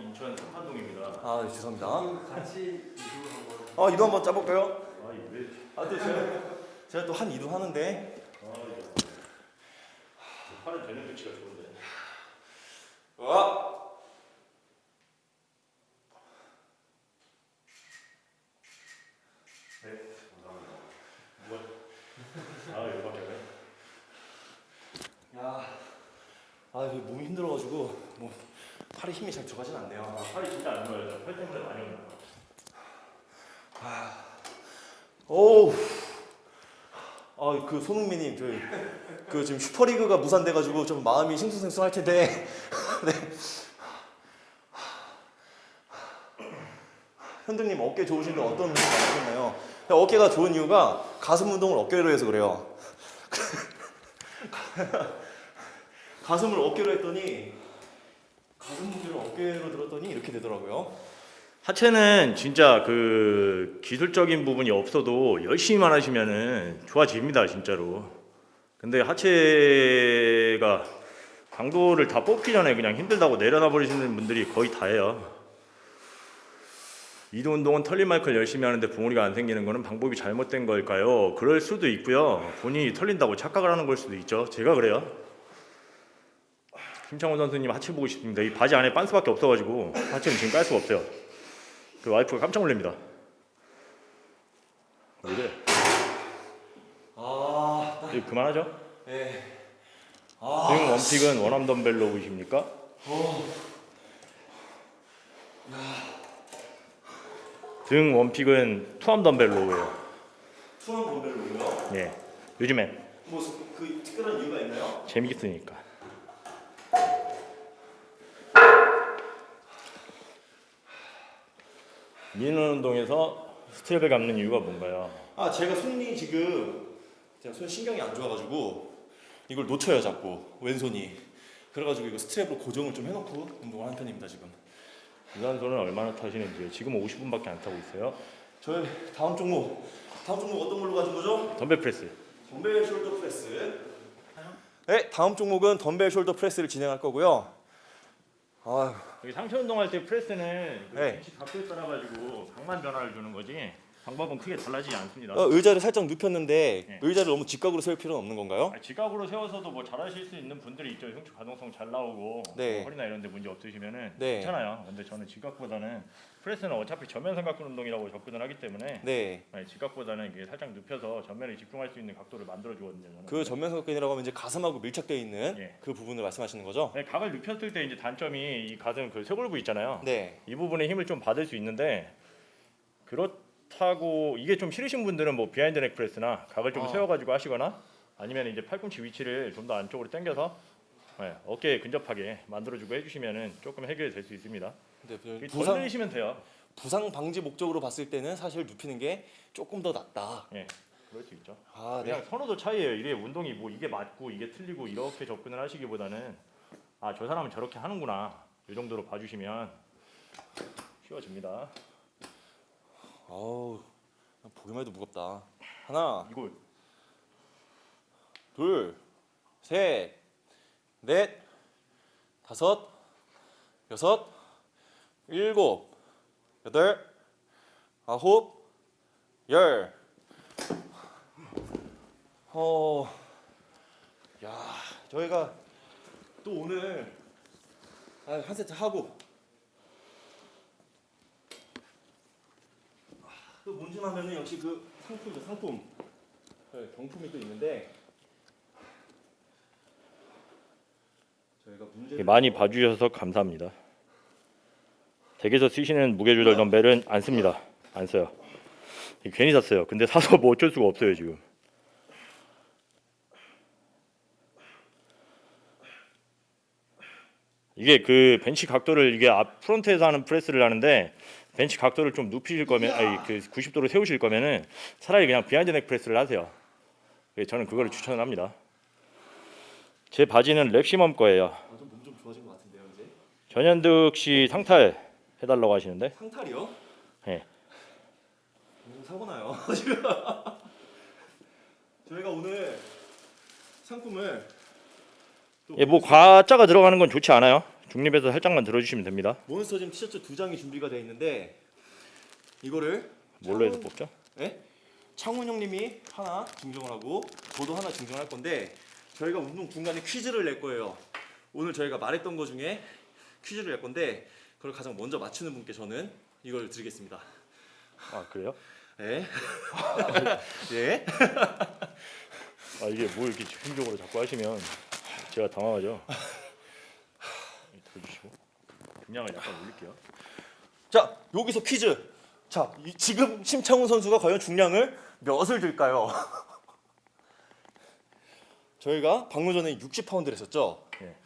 인천 삼판동입니다. 아, 네, 죄송합니다. 같이 이동을 한번 아, 이도 한번 짜볼까요? 아이 왜? 아, 또 제가 제가 또 한 이도 하는데. 아 이거. 팔은 되는 위치가 좋은데. 와. 네, 감사합니다. 뭐? 아 이거밖에 안 해? 야, 아, 몸이 힘들어가지고 뭐 팔에 힘이 잘 들어가진 않네요. 아, 팔이 진짜 안 좋아요. 저팔 때문에 많이 온다. 오우. 아, 그 손흥민님, 그, 그 지금 슈퍼리그가 무산돼가지고 좀 마음이 싱숭생숭할 텐데. 네. 현등님 어깨 좋으신데 어떤 운동 하셨나요? 어깨가 좋은 이유가 가슴 운동을 어깨로 해서 그래요. 가슴을 어깨로 했더니 가슴 무게를 어깨로 들었더니 이렇게 되더라고요. 하체는 진짜 그 기술적인 부분이 없어도 열심히만 하시면은 좋아집니다 진짜로. 근데 하체가 강도를 다 뽑기 전에 그냥 힘들다고 내려놔 버리시는 분들이 거의 다예요. 이도 운동은 털린 마이클 열심히 하는데 봉우리가 안 생기는 거는 방법이 잘못된 걸까요? 그럴 수도 있고요. 본인이 털린다고 착각을 하는 걸 수도 있죠. 제가 그래요. 김창원 선수님 하체 보고 싶습니다. 이 바지 안에 빤스밖에 없어가지고 하체는 지금 깔 수가 없어요. 그 와이프가 깜짝 놀랍니다. 왜 그래? 아, 이거 그만하죠? 네. 등 원픽은 원암 덤벨로 보십니까? 등 원픽은 투암 덤벨로예요. 투원 덤벨로요? 예. 요즘엔 뭐그 특별한 이유가 있나요? 재밌으니까. 미는 운동에서 스트랩을 감는 이유가 뭔가요? 아 제가 손이 지금 제가 손 신경이 안 좋아가지고 이걸 놓쳐요 자꾸 왼손이 그래가지고 이거 스트랩으로 고정을 좀 해놓고 운동을 하는 편입니다 지금 유산소는 얼마나 타시는지 지금 50분밖에 안 타고 있어요. 저희 다음 종목 다음 종목 어떤 걸로 가진 거죠? 덤벨 프레스. 덤벨 shoulder press 네 다음 종목은 덤벨 shoulder press를 진행할 거고요 아휴 여기 상체 운동할 때 프레스는 그 네. 벤치 각도에 따라 가지고 강만 변화를 주는 거지 방법은 크게 달라지지 않습니다. 어, 의자를 살짝 눕혔는데 네. 의자를 너무 직각으로 세울 필요는 없는 건가요? 아, 지각으로 세워서도 뭐 잘하실 수 있는 분들이 있죠. 흉추 가동성 잘 나오고 네. 뭐 허리나 이런 데 문제 없으시면은 네. 괜찮아요. 근데 저는 지각보다는 프레스는 어차피 전면 삼각근 운동이라고 접근을 하기 때문에 네. 네, 지각보다는 이게 살짝 눕혀서 전면에 집중할 수 있는 각도를 만들어 주거든요. 그 전면석근이라고 하면 이제 가슴하고 밀착되어 있는 예. 그 부분을 말씀하시는 거죠? 네, 각을 눕혔을 때 이제 단점이 이 가슴 그 쇄골부 있잖아요. 네. 이 부분에 힘을 좀 받을 수 있는데 그렇다고 이게 좀 싫으신 분들은 뭐 behind neck press나 각을 좀 아. 세워가지고 하시거나 아니면 이제 팔꿈치 위치를 좀 더 안쪽으로 당겨서 네, 어깨에 근접하게 만들어주고 해주시면은 조금 해결이 될수 있습니다. 더 부상 늘리시면 돼요. 부상 방지 목적으로 봤을 때는 사실 눕히는 게 조금 더 낫다. 예, 그럴 수 있죠. 아, 그냥 네. 선호도 차이예요. 이게 운동이 뭐 이게 맞고 이게 틀리고 이렇게 접근을 하시기보다는 아 저 사람은 저렇게 하는구나 이 정도로 봐주시면 쉬워집니다. 아우 보기만 해도 무겁다. 하나, 이거 둘, 셋, 넷, 다섯, 여섯, 일곱, 여덟, 아홉, 열. 어, 야, 저희가 또 오늘 아, 한 세트 하고 또 문진하면은 역시 그 상품이죠 상품. 네, 경품이 또 있는데 저희가 문제 많이 봐주셔서 감사합니다. 댁에서 쓰시는 무게 조절 덤벨은 안 씁니다. 안 써요. 괜히 샀어요. 근데 사서 뭐 어쩔 수가 없어요 지금. 이게 그 벤치 각도를 이게 앞 front에서 하는 press를 하는데 벤치 각도를 좀 눕히실 거면 아니 그 90도로 세우실 거면은 차라리 그냥 behind neck press를 하세요. 그래서 저는 그거를 추천을 합니다. 제 바지는 렉시멈 거예요. 아, 좀몸 좀 좋아진 것 같은데요 이제 전현득 씨 상탈 해달라고 하시는데 상탈이요? 네. 음, 사고 나요 지금 저희가 오늘 상품을 또 예, 뭐 과자가 들어가는 건 좋지 않아요. 중립에서 살짝만 들어주시면 됩니다. 몬스터짐 티셔츠 두 장이 준비가 되어 있는데 이거를 뭘로 해서 창훈- 뽑죠? 네? 창훈 형님이 하나 증정을 하고 저도 하나 증정할 건데 저희가 운동 중간에 퀴즈를 낼 거예요. 오늘 저희가 말했던 거 중에 퀴즈를 낼 건데 그걸 가장 먼저 맞추는 분께 저는 이걸 드리겠습니다. 아 그래요? 네. 예. 아 이게 뭐 이렇게 집중적으로 자꾸 하시면 제가 당황하죠. 중량을 약간 올릴게요. 자 여기서 퀴즈. 자 이- 지금 심창훈 선수가 과연 중량을 몇을 들까요? 저희가 방금 전에 60파운드를 했었죠. 예.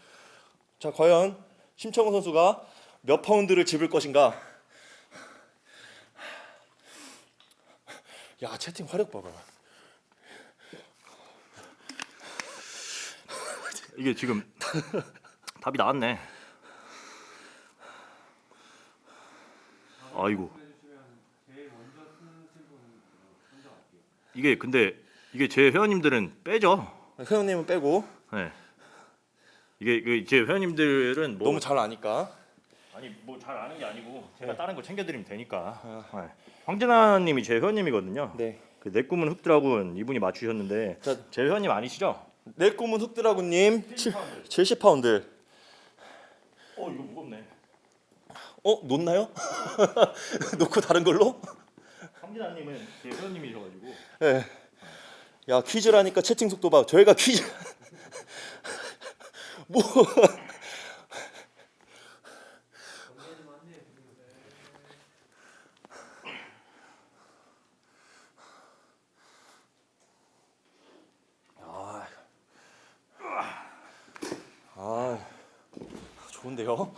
자 과연 심창훈 선수가 몇 파운드를 집을 것인가? 야 채팅 화력 봐봐. 이게 지금 답이 나왔네. 아이고. 이게 근데 이게 제 회원님들은 빼죠. 회원님은 빼고 네. 이게 그제 회원님들은 뭐 너무 잘 아니까. 아니 뭐 잘 아는 게 아니고 제가 다른 거 챙겨드리면 되니까. 네. 황진아님이 제 회원님이거든요. 네. 그 내 꿈은 흑드라군 이분이 맞추셨는데 자, 제 회원님 아니시죠? 내 꿈은 흑드라군님 70파운드. 어 이거 무겁네. 어 놓나요? 놓고 다른 걸로? 3 황진아님은 제 회원님이셔가지고 예. 야 퀴즈라니까 채팅 속도 봐. 저희가 퀴즈 뭐 아, 아, 좋은데요?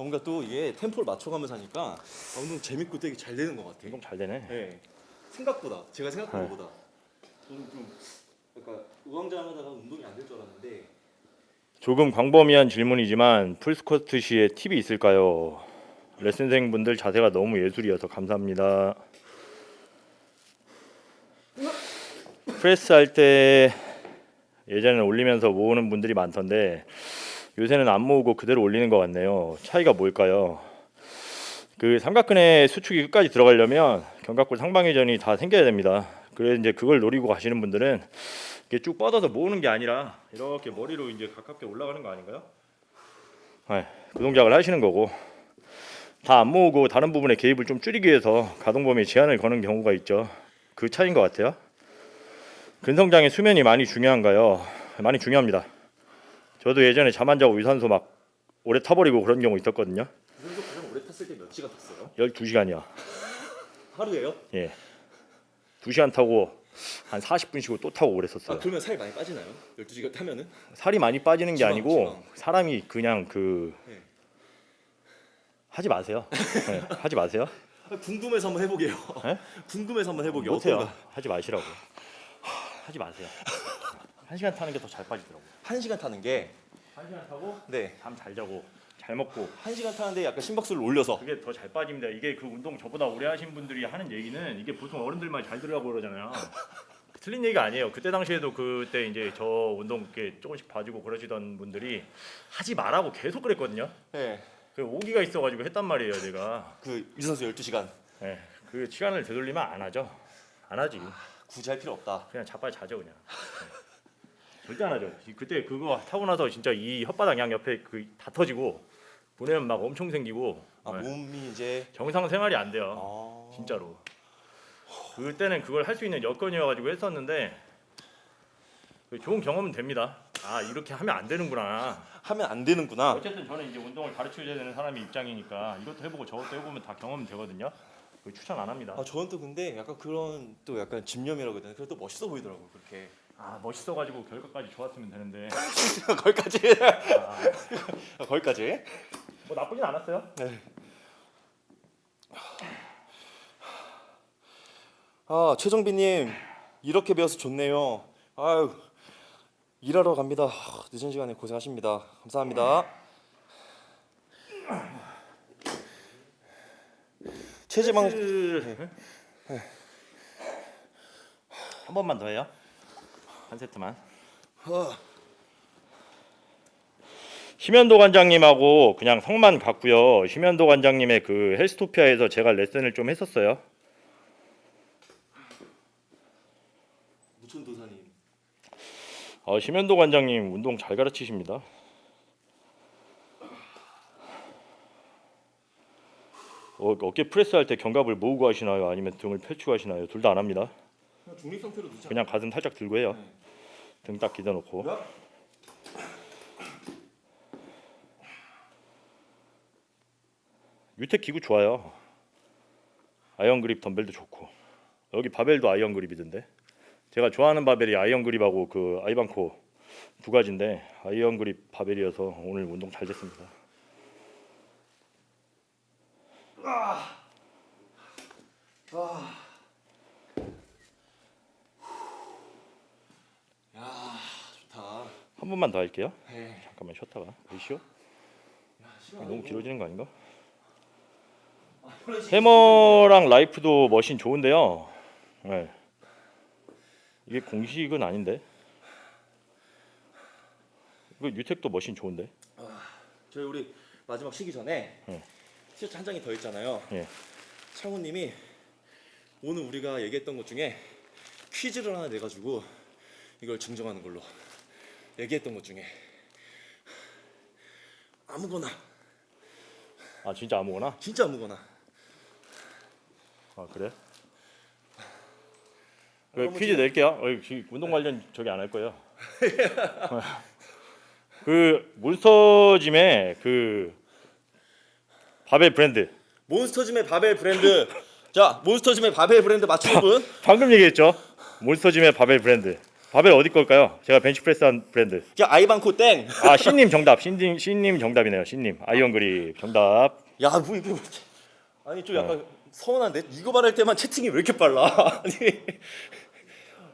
뭔가 또 이게 템포를 맞춰가면서 하니까 아, 운동 재밌고 되게 잘 되는 것 같아. 운동 잘 되네. 네. 생각보다 제가 생각한 네. 것보다 저는 좀 약간 우왕좌왕하다가 운동이 안 될 줄 알았는데 조금 광범위한 질문이지만 풀스쿼트 시에 팁이 있을까요? 레슨생 분들 자세가 너무 예술이어서 감사합니다. 프레스 할 때 예전에는 올리면서 모으는 분들이 많던데 요새는 안 모으고 그대로 올리는 것 같네요. 차이가 뭘까요? 그 삼각근의 수축이 끝까지 들어가려면 견갑골 상방회전이 다 생겨야 됩니다. 그래서 이제 그걸 노리고 가시는 분들은 이렇게 쭉 뻗어서 모으는 게 아니라 이렇게 머리로 이제 가깝게 올라가는 거 아닌가요? 네, 그 동작을 하시는 거고 다 안 모으고 다른 부분에 개입을 좀 줄이기 위해서 가동 범위에 제한을 거는 경우가 있죠. 그 차이인 것 같아요. 근성장의 수면이 많이 중요한가요? 많이 중요합니다. 저도 예전에 잠 안 자고 유산소 막 오래 타버리고 그런 경우 있었거든요. 유산소 가장 오래 탔을 때 몇 시간 탔어요? 12시간이요. 하루에요? 예. 2시간 타고 한 40분 쉬고 또 타고 아 그랬었어요. 그러면 살이 많이 빠지나요? 12시간 타면은? 살이 많이 빠지는 게 지방, 아니고 지방. 사람이 그냥 그 네. 하지 마세요. 네, 하지 마세요. 아, 궁금해서 한번 해보게요 네? 궁금해서 한번 해보게요 못해요. 하지 마시라고. 하지 마세요. 한 시간 타는 게 더 잘 빠지더라고. 한 시간 타는 게 한 시간 타고 네. 잠 잘 자고 잘 먹고 한 시간 타는데 약간 심박수를 올려서 그게 더 잘 빠집니다. 이게 그 운동 저보다 오래 하신 분들이 하는 얘기는 이게 보통 어른들만 잘 들으라고 그러잖아요. 틀린 얘기가 아니에요. 그때 당시에도 그때 이제 저 운동 이렇게 조금씩 봐주고 그러시던 분들이 하지 말라고 계속 그랬거든요. 네. 그 오기가 있어가지고 했단 말이에요, 제가. 그 유산소 12시간 예, 그 시간을 되돌리면 안 하죠. 안 하지. 굳이 할 필요 없다 그냥 자빠져 자죠 그냥. 예. 절대 안 하죠. 그때 그거 타고 나서 진짜 이 혓바닥 양 옆에 그 다 터지고 분해면 막 엄청 생기고 아 예. 몸이 이제 정상 생활이 안 돼요. 아... 진짜로. 그때는 그걸 할 수 있는 여건이어 가지고 했었는데 그 좋은 경험은 됩니다. 아 이렇게 하면 안 되는구나. 하면 안 되는구나 어쨌든 저는 이제 운동을 가르쳐줘야 되는 사람의 입장이니까 이것도 해보고 저것도 해보면 다 경험은 되거든요. 그 추천 안 합니다. 아 저는 또 근데 약간 그런 또 약간 집념이라고 해야 되나 그래도 멋있어 보이더라고요 그렇게 아 멋있어가지고 결과까지 좋았으면 되는데 거기까지 아, 거기까지 뭐 나쁘진 않았어요. 아 최정빈님 이렇게 배워서 좋네요. 아유 일하러 갑니다. 아, 늦은 시간에 고생하십니다. 감사합니다. 체지방 한 번만 더 해요. 한 세트만. 심현도 관장님하고 그냥 성만 갔고요. 심현도 관장님의 그 헬스토피아에서 제가 레슨을 좀 했었어요. 무천 도사님. 어, 심현도 관장님 운동 잘 가르치십니다. 어, 어깨 프레스 할 때 견갑을 모으고 하시나요? 아니면 등을 펼치고 하시나요? 둘 다 안 합니다. 그냥. 그냥 가슴 살짝 들고 해요. 네. 등 딱 기대놓고. 뉴텍 기구 좋아요. 아이언 그립 덤벨도 좋고 여기 바벨도 아이언 그립이던데. 제가 좋아하는 바벨이 아이언 그립하고 그 아이반코 두 가지인데 아이언 그립 바벨이어서 오늘 운동 잘 됐습니다. 야 좋다. 한 번만 더 할게요. 네. 잠깐만 쉬었다가? 야, 시간 너무 길어지는 거 아닌가? 아, 해머랑 라이프도 머신 좋은데요. 네. 이게 공식은 아닌데. 이거 유택도 머신 좋은데. 저희 우리 마지막 쉬기 전에 네. 티셔츠 한 장이 더 있잖아요. 예. 창훈님이 오늘 우리가 얘기했던 것 중에 퀴즈를 하나 내가지고 이걸 증정하는 걸로 얘기했던 것 중에 아무거나 아 진짜 아무거나? 진짜 아무거나 아 그래? 그 퀴즈 낼게요. 어, 기- 운동 관련 저기 안 할 거예요. 그 몬스터짐의 그 바벨 브랜드 몬스터짐의 바벨 브랜드. 자, 몬스터짐의 바벨 브랜드 맞추는 분. 방금 얘기했죠. 몬스터짐의 바벨 브랜드. 바벨 어디 걸까요? 제가 벤치프레스한 브랜드. 야, 아이반코 땡. 아 신님 정답. 신님 신님 정답이네요. 신님 아이언 그립 정답. 야, 뭐 이게 뭐 아니 좀 약간 서운한데 이거 말할 때만 채팅이 왜 이렇게 빨라? 아니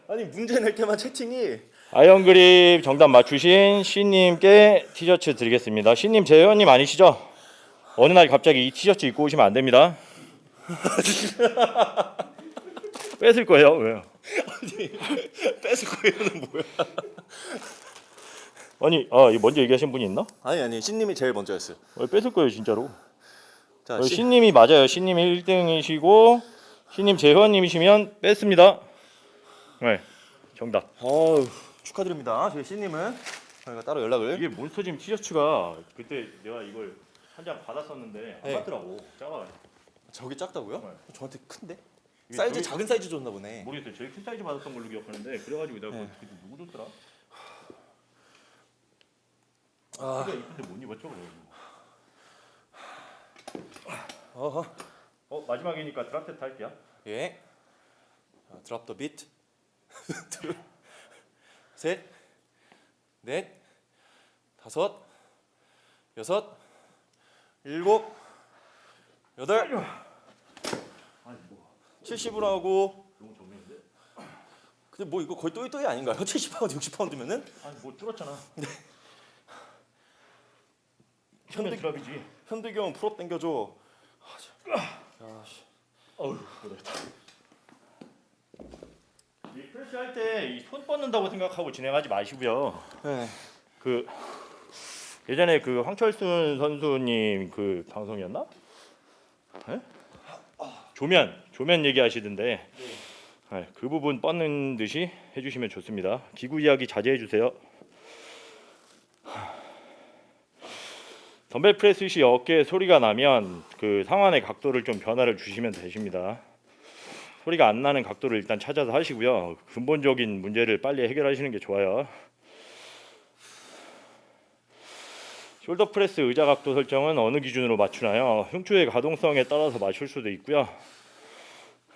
아니 문제 낼 때만 채팅이 아이언 그립 정답 맞추신 신님께 티셔츠 드리겠습니다. 신님 제 회원님 아니시죠? 어느 날 갑자기 이 티셔츠 입고 오시면 안 됩니다. 뺏을 거예요. 왜요? 뺏을 거예요는 뭐야? 아니, 아, 이거 먼저 얘기하신 분이 있나? 아니 아니 신님이 제일 먼저였어요. 어, 뺏을 거예요, 진짜로. 자, 어, 신, 신님이 맞아요. 신님이 1등이시고 신님 제 회원님이시면 뺐습니다. 네, 정답. 어우 축하드립니다. 저희 신님은 저희가 따로 연락을 이게 몬스터짐 티셔츠가 그때 내가 이걸 한 장 받았었는데 안 네. 맞더라고. 작아. 저기 작다고요? 네. 저한테 큰데? 사이즈 저기- 작은 사이즈 줬나 보네. 모르겠어요. 제일 큰 사이즈 받았던 걸로 기억하는데 그래가지고 내가 네. 누구 줬더라? 아, 내가 이쁜데 못 입었죠. 어허. 어 마지막이니까 drop set 할게요. 예. 자, drop the beat. 둘, 셋, 넷, 다섯, 여섯, 일곱, 여덟, 70으로 하고? 근데 뭐 이거 거의 또이또이 아닌가요? 70파운드, 60파운드면은 아니 뭐 줄었잖아. 현대- 현대 드랍이지. 현대경 풀업 당겨줘. 어우 그렇다. 이 프레시 할때이손 뻗는다고 생각하고 진행하지 마시고요. 네. 그 예전에 그 황철순 선수님 그 방송이었나? 예? 조면 조면 얘기하시던데 네, 그 부분 뻗는 듯이 해주시면 좋습니다. 기구 이야기 자제해 주세요. 덤벨 프레스 시 어깨에 소리가 나면 그 상완의 각도를 좀 변화를 주시면 되십니다. 소리가 안 나는 각도를 일단 찾아서 하시고요. 근본적인 문제를 빨리 해결하시는 게 좋아요. shoulder press 의자 각도 설정은 어느 기준으로 맞추나요? 흉추의 가동성에 따라서 맞출 수도 있고요.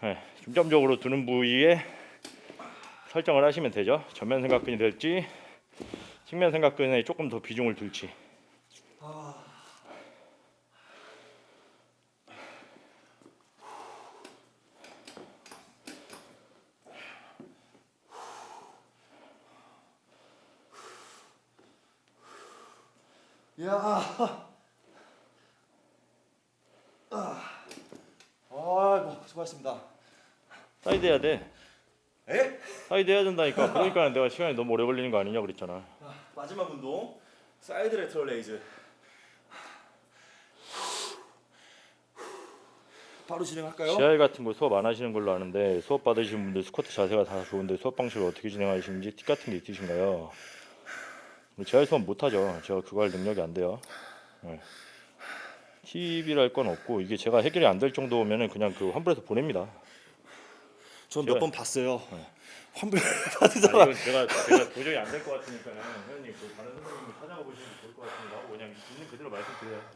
네, 중점적으로 두는 부위에 설정을 하시면 되죠. 전면 삼각근이 될지 측면 생각근에 조금 더 비중을 둘지. 야. 아. 아이고 수고하셨습니다. 사이드 해야 돼. 에? 사이드 해야 된다니까. 그러니까 내가 시간이 너무 오래 걸리는 거 아니냐 그랬잖아. 자, 마지막 운동 사이드 lateral raise. 바로 진행할까요? CR 같은 거 수업 안 하시는 걸로 아는데 수업 받으시는 분들 스쿼트 자세가 다 좋은데 수업 방식을 어떻게 진행하시는지 팁 같은 게 있으신가요? 제가 수업 못 하죠. 제가 그거 할 능력이 안 돼요. 네. 팁이랄 건 없고 이게 제가 해결이 안 될 정도면은 그냥 그 환불해서 보냅니다. 전 제가- 몇번 봤어요. 환불 아니, 받으다가 이건 제가 제가 도저히 안 될 것 같으니까는 회원님 그 다른 선생님을 찾아가 보시는 게 좋을 것 같습니다. 하고 그냥 있는 그대로 말씀드려요.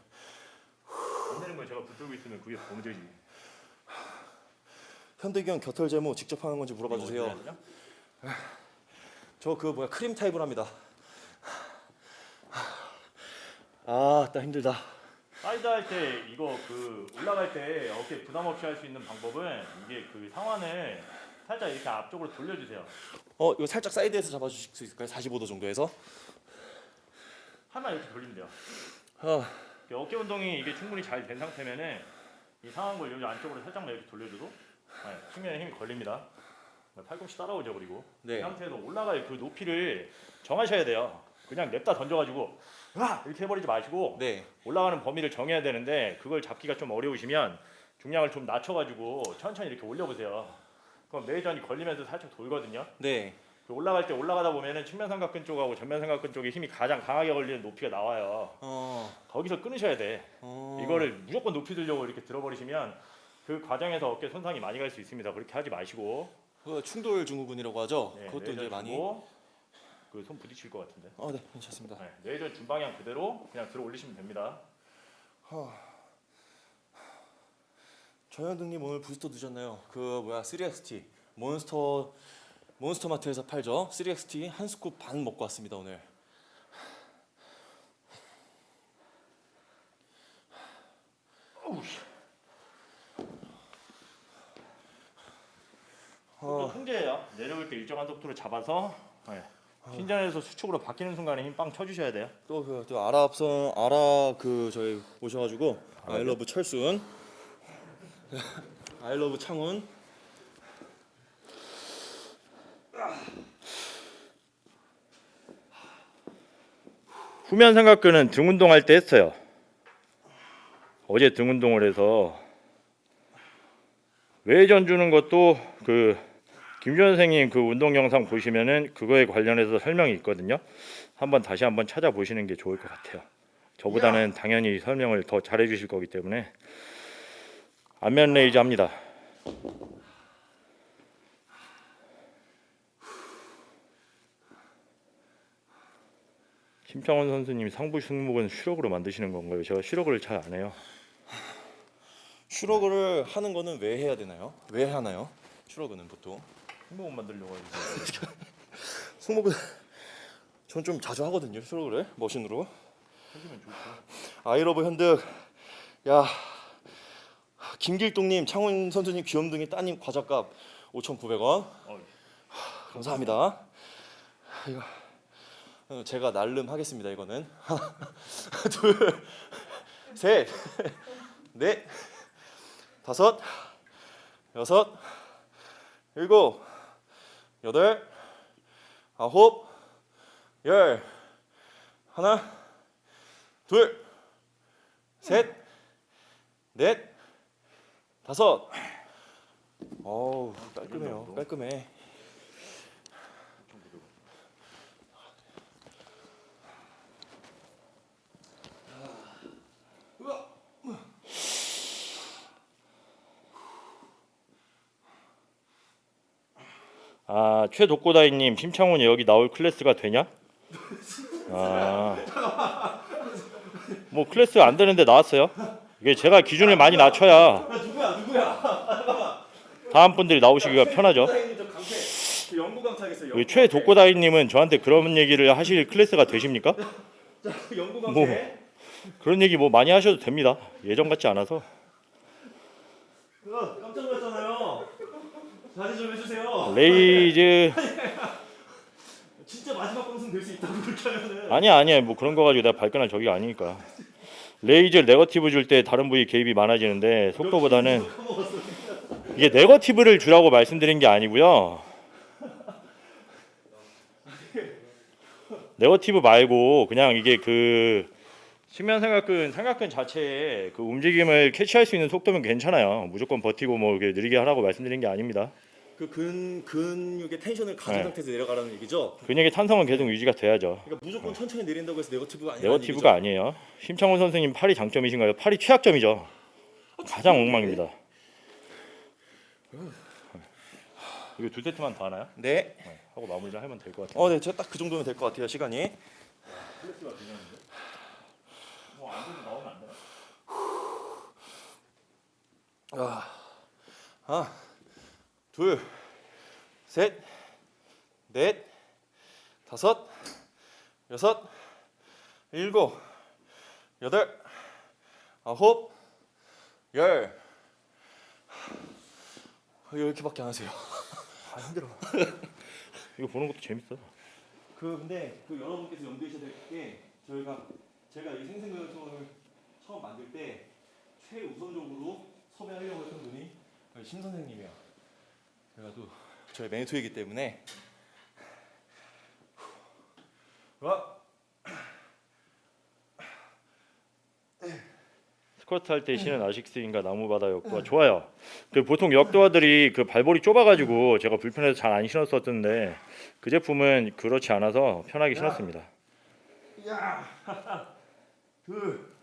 안 되는 걸 제가 붙들고 있으면 그게 범죄지. 현대경 겨털 제모 직접 하는 건지 물어봐 주세요. 저 그 뭐야 크림 타입을 합니다. 아, 나 힘들다. 사이드 할 때 이거 그 올라갈 때 어깨 부담 없이 할 수 있는 방법은 이게 그 상완을 살짝 이렇게 앞쪽으로 돌려주세요. 어, 이거 살짝 사이드에서 잡아주실 수 있을까요? 45도 정도에서. 하나 이렇게 돌리면 돼요. 아, 이렇게 어깨 운동이 이게 충분히 잘 된 상태면은 이걸 여기 안쪽으로 살짝만 이렇게 돌려줘도 네, 측면에 힘이 걸립니다. 네, 팔꿈치 따라오죠 그리고 네. 이 상태에서 올라갈 그 높이를 정하셔야 돼요. 그냥 냅다 던져가지고 와 이렇게 해버리지 마시고 네. 올라가는 범위를 정해야 되는데 그걸 잡기가 좀 어려우시면 중량을 좀 낮춰가지고 천천히 이렇게 올려보세요. 그럼 매전이 걸리면서 살짝 돌거든요. 네. 그 올라갈 때 올라가다 보면은 측면 삼각근 쪽하고 전면 삼각근 쪽에 힘이 가장 강하게 걸리는 높이가 나와요. 어. 거기서 끊으셔야 돼. 어. 이거를 무조건 높이 들려고 이렇게 들어버리시면 그 과정에서 어깨 손상이 많이 갈 수 있습니다. 그렇게 하지 마시고 그 충돌 증후군이라고 하죠. 네, 그것도 이제 많이. 주고 그손 부딪힐 것 같은데. 어, 네, 괜찮습니다. 네, 뇌전 준 방향 그대로 그냥 들어 올리시면 됩니다. 정현등님 오늘 부스터 드셨나요? 그 뭐야 3XT 몬스터 몬스터 마트에서 팔죠. 3XT 한 스쿱 반 먹고 왔습니다 오늘. 또 통제예요. 내려올 때 일정한 속도로 잡아서 네. 신전에서 수축으로 바뀌는 순간에 힘 빵 쳐주셔야 돼요. 또그 또 아라 앞선 아라 그 저희 오셔가지고 아이러브 철순, 아이러브 창훈. 후면 삼각근은 등 운동할 때 했어요. 어제 등 운동을 해서 외전 주는 것도 그 김준 선생님 그 운동 영상 보시면은 그거에 관련해서 설명이 있거든요. 한번 다시 한번 찾아보시는 게 좋을 것 같아요. 저보다는 당연히 설명을 더 잘해 주실 거기 때문에 안면 레이저 합니다. 김창원 선수님 상부 승모근은 shrug으로 만드시는 건가요? 제가 shrug을 잘안 해요. shrug를 하는 거는 왜 해야 되나요? 왜 하나요? shrug는 보통 승목은 만들려고 하죠. 승모근 전 좀 자주 하거든요 슈러그를 머신으로. 하시면 좋죠. 아이러브 현득 야 김길동님 창훈 선수님 귀염둥이 따님 과자값 5,900원 어, 감사합니다. 이거 어, 제가 날름 하겠습니다. 이거는 하나, 둘, 셋, 넷, 다섯, 여섯, 일곱, 여덟, 아홉, 열, 하나, 둘, 셋, 넷, 다섯. 어우 깔끔해요. 깔끔해. 아 최독고다이님 심창훈이 여기 나올 클래스가 되냐? 아, 아뭐 클래스 안 되는데 나왔어요. 이게 제가 기준을 많이 낮춰야 누구야 누구야? 다음 분들이 나오시기가 편하죠. 우리 최독고다이님은 저한테 그런 얘기를 하실 클래스가 되십니까? 뭐. 그런 얘기 뭐 많이 하셔도 됩니다. 예전 같지 않아서. 자제 좀 해주세요. raise 진짜 마지막 방송 될 수 있다고 그렇게 하면은. 아니야 아니야 뭐 그런 거 가지고 내가 발끈할 적이 아니니까. raise negative 줄 때 다른 부위 개입이 많아지는데 속도보다는 이게 negative를 주라고 말씀드린 게 아니고요. negative 말고 그냥 이게 그 측면 삼각근 삼각근 자체에 그 움직임을 캐치할 수 있는 속도면 괜찮아요. 무조건 버티고 뭐 이렇게 느리게 하라고 말씀드린 게 아닙니다. 그 근 근육의 텐션을 가진 네. 상태에서 내려가라는 얘기죠. 근육의 탄성은 계속 유지가 돼야죠. 그러니까 무조건 천천히 내린다고 해서 네거티브가 아니라. 네거티브가 아니에요. 심창훈 선생님 팔이 장점이신가요? 팔이 최악점이죠. 가장 엉망입니다. 이거 두 세트만 더 하나요? 네. 네, 하고 마무리를 하면 될 것 같아요. 어, 네, 제가 딱 그 정도면 될 것 같아요. 시간이. 뭐안 되면 나오면 안 되나? 하나, 둘, 셋, 넷, 다섯, 여섯, 일곱, 여덟, 아홉, 열. 왜 이렇게밖에 안 하세요? 아 힘들어. 이거 보는 것도 재밌어. 그 근데 그 여러분께서 염두하셔야 될 게 저희가 제가 이 생생교육을 처음 만들 때 최우선적으로 섭외하려고 했던 분이 심 선생님이야. 제가 또 저희 매니토이기 때문에. 와 스쿼트 할 때 신은 아식스인가 나무바다 역도가 좋아요. 그 보통 역도화들이 그 발볼이 좁아가지고 제가 불편해서 잘 안 신었었는데 그 제품은 그렇지 않아서 편하게 신었습니다. 둘,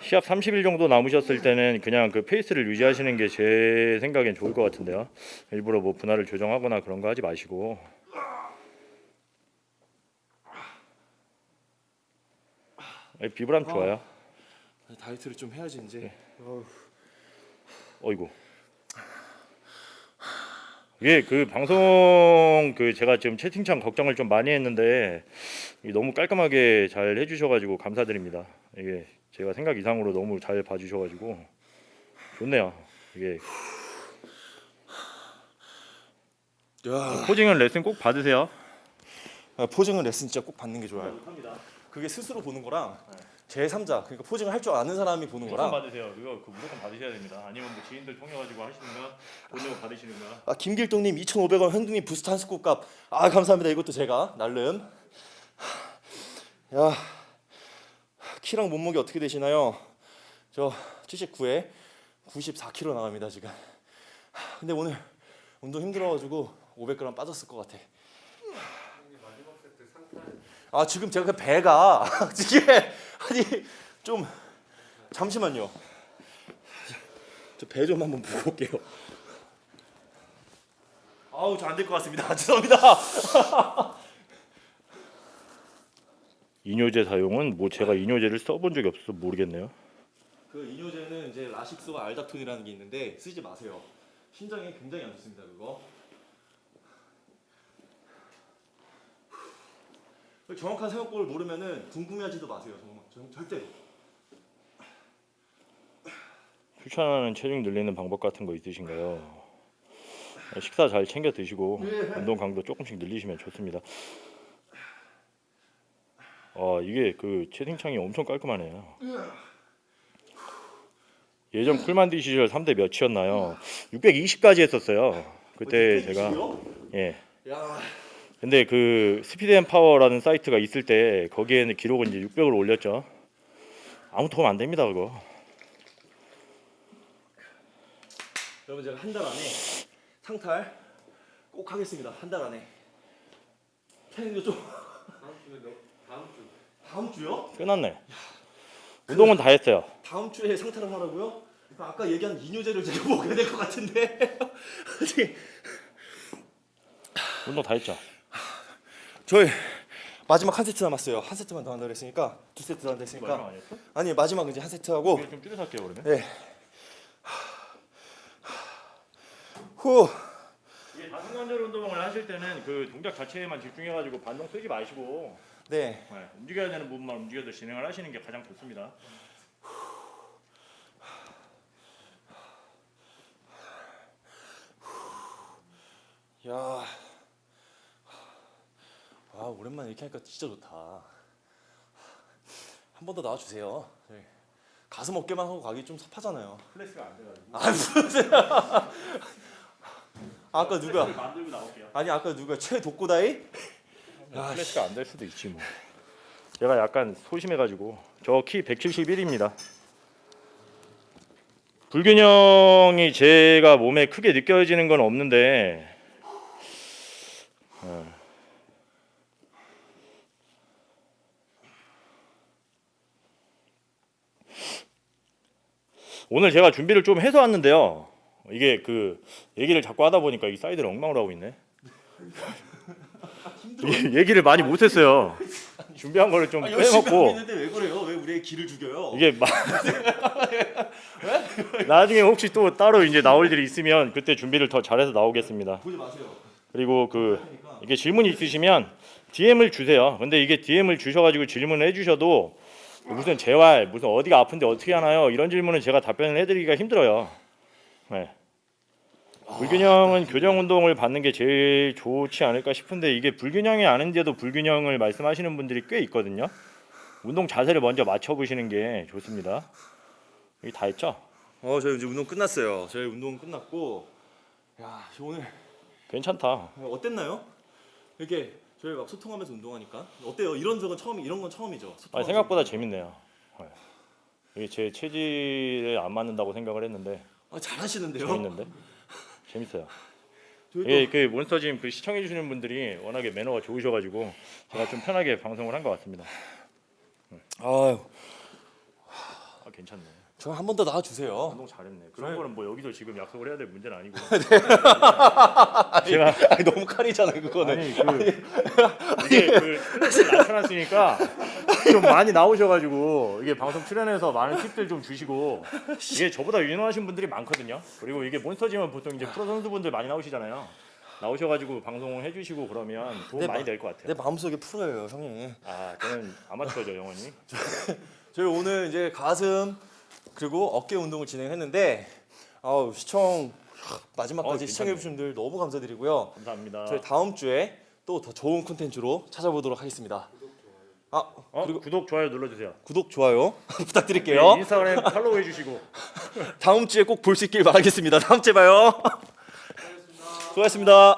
시합 30일 정도 남으셨을 때는 그냥 그 페이스를 유지하시는 게 제 생각엔 좋을 것 같은데요. 일부러 뭐 분할을 조정하거나 그런 거 하지 마시고. 예, 비브람 좋아요. 다이어트를 좀 해야지 이제. 어이구. 이게 그 방송 그 제가 지금 채팅창 걱정을 좀 많이 했는데 너무 깔끔하게 잘 해주셔가지고 감사드립니다. 이게 제가 생각 이상으로 너무 잘 봐주셔가지고 좋네요. 이게 야. 코징은 레슨 꼭 받으세요. 아, 포징은 레슨 진짜 꼭 받는 게 좋아요. 그게 스스로 보는 거랑 제 3자 그러니까 posing을 할 줄 아는 사람이 보는 거랑 받으세요. 이거 그 무조건 받으셔야 됩니다. 아니면 뭐 지인들 통해 가지고 하시는가 돈으로 받으시는가. 아, 김길동님 2,500원 현둥님 부스터 한 scoop 값. 아 감사합니다. 이것도 제가 날름. 야 키랑 몸무게 어떻게 되시나요? 저 79에 94kg 나갑니다 지금. 근데 오늘 운동 힘들어가지고 500g 빠졌을 것 같아. 아 지금 제가 그 배가 이게 아니 좀 잠시만요. 저 배 좀 한번 올게요. 아우 저 안 될 것 같습니다. 죄송합니다. 이뇨제 사용은 뭐 제가 이뇨제를 써본 적이 없어서 모르겠네요. 그 이뇨제는 이제 라식스와 알닥톤이라는 게 있는데 쓰지 마세요. 신장에 굉장히 안 좋습니다. 그거. 그 정확한 사용법을 모르면은 궁금해하지도 마세요. 정말 정- 절대로. 추천하는 체중 늘리는 방법 같은 거 있으신가요? 식사 잘 챙겨 드시고 운동 강도 조금씩 늘리시면 좋습니다. 아 이게 그 채팅창이 엄청 깔끔하네요. 예전 쿨만디 시절 3대 몇이었나요? 620까지 했었어요. 그때 제가 예. 야, 근데 그 Speed and Power라는 사이트가 있을 때 거기에는 기록은 이제 600으로 올렸죠. 아무 도움 안 됩니다 그거. 여러분 제가 한 달 안에 상탈 꼭 하겠습니다. 한 달 안에. 태닝도 좀 다음 주요? 끝났네. 운동은 다 했어요. 다음 주에 상탈을 하라고요? 아까 얘기한 이뇨제를 제가 먹어야 될 것 같은데. 운동 다 했죠. 저희 마지막 한 세트 남았어요. 한 세트만 더 한다 그랬으니까 두 세트 더 한다 했으니까? 아니 마지막 이제 한 세트 하고 좀 줄여서 할게요 그러면. 네. 후. 다중관절 운동을 하실 때는 그 동작 자체에만 집중해가지고 반동 쓰지 마시고 네. 네, 움직여야 되는 부분만 움직여서 진행을 하시는 게 가장 좋습니다. 야. 아 오랜만에 이렇게 하니까 진짜 좋다. 한 번 더 나와 주세요. 저희 가슴 어깨만 하고 가기 좀 섭하잖아요. 클래스가 안 돼가지고. 아 무슨? 아까 누가? 만들고 나올게요. 아니 아까 누가 최독고다이? 클래스가 안 될 수도 있지 뭐. 제가 약간 소심해가지고 저 키 171입니다. 불균형이 제가 몸에 크게 느껴지는 건 없는데 어. 오늘 제가 준비를 좀 해서 왔는데요. 이게 그 얘기를 자꾸 하다 보니까 이 사이드를 엉망으로 하고 있네. 이- 얘기를 많이 못 했어요. 준비한 거를 좀 아, 빼먹고 왜 그래요? 왜 우리의 기를 죽여요? 이게 마... 나중에 혹시 또 따로 이제 나올 일이 있으면 그때 준비를 더 잘해서 나오겠습니다. 보지 마세요. 그리고 그 그러니까 이게 질문이 있으시면 DM을 주세요. 근데 이게 DM을 주셔가지고 질문을 해주셔도 무슨 재활, 무슨 어디가 아픈데 어떻게 하나요? 이런 질문은 제가 답변을 해드리기가 힘들어요. 네. 불균형은 교정 운동을 받는 게 제일 좋지 않을까 싶은데 이게 불균형이 아닌데도 불균형을 말씀하시는 분들이 꽤 있거든요. 운동 자세를 먼저 맞춰 보시는 게 좋습니다. 이게 다 했죠? 어 저희 이제 운동 끝났어요. 저희 운동 끝났고 야 오늘 괜찮다. 어땠나요? 이렇게 저희 막 소통하면서 운동하니까 어때요? 이런 적은 처음 이런 건 처음이죠. 소통하면서 생각보다. 재밌네요. 네. 이게 제 체질에 안 맞는다고 생각을 했는데 아, 잘하시는데요. 재밌는데 재밌어요. 이게 그 몬스터짐 그 시청해 주시는 분들이 워낙에 매너가 좋으셔가지고 제가 좀 편하게 방송을 한 것 같습니다. 아유 아, 괜찮네. 저 한 번 더 나와 주세요. 운동 잘했네. 그런 저희- 거는 뭐 여기서 지금 약속을 해야 될 문제는 아니고. 제가 아니, 너무 칼이잖아요, 그거는. 아니 그 이게 그 나타났으니까 좀 많이 나오셔가지고 이게 방송 출연해서 많은 팁들 좀 주시고 이게 저보다 유능하신 분들이 많거든요. 그리고 이게 몬스터지만 보통 이제 프로 선수분들 많이 나오시잖아요. 나오셔가지고 방송을 해주시고 그러면 도움 네, 많이 마- 될것 같아요. 내 마음속에 프로예요, 형이. 아 저는 아마추어죠 영원히. 저희 오늘 이제 가슴 그리고 어깨 운동을 진행했는데 아우 시청 마지막까지 어, 시청해 주신 분들 너무 감사드리고요. 감사합니다. 저희 다음 주에 또 더 좋은 콘텐츠로 찾아보도록 하겠습니다. 아 어, 그리고 구독 좋아요 눌러주세요. 구독 좋아요 네, 부탁드릴게요. 인스타그램 팔로우 해주시고. 다음 주에 꼭 볼 수 있길 바라겠습니다. 다음 주에 봐요. 수고하셨습니다.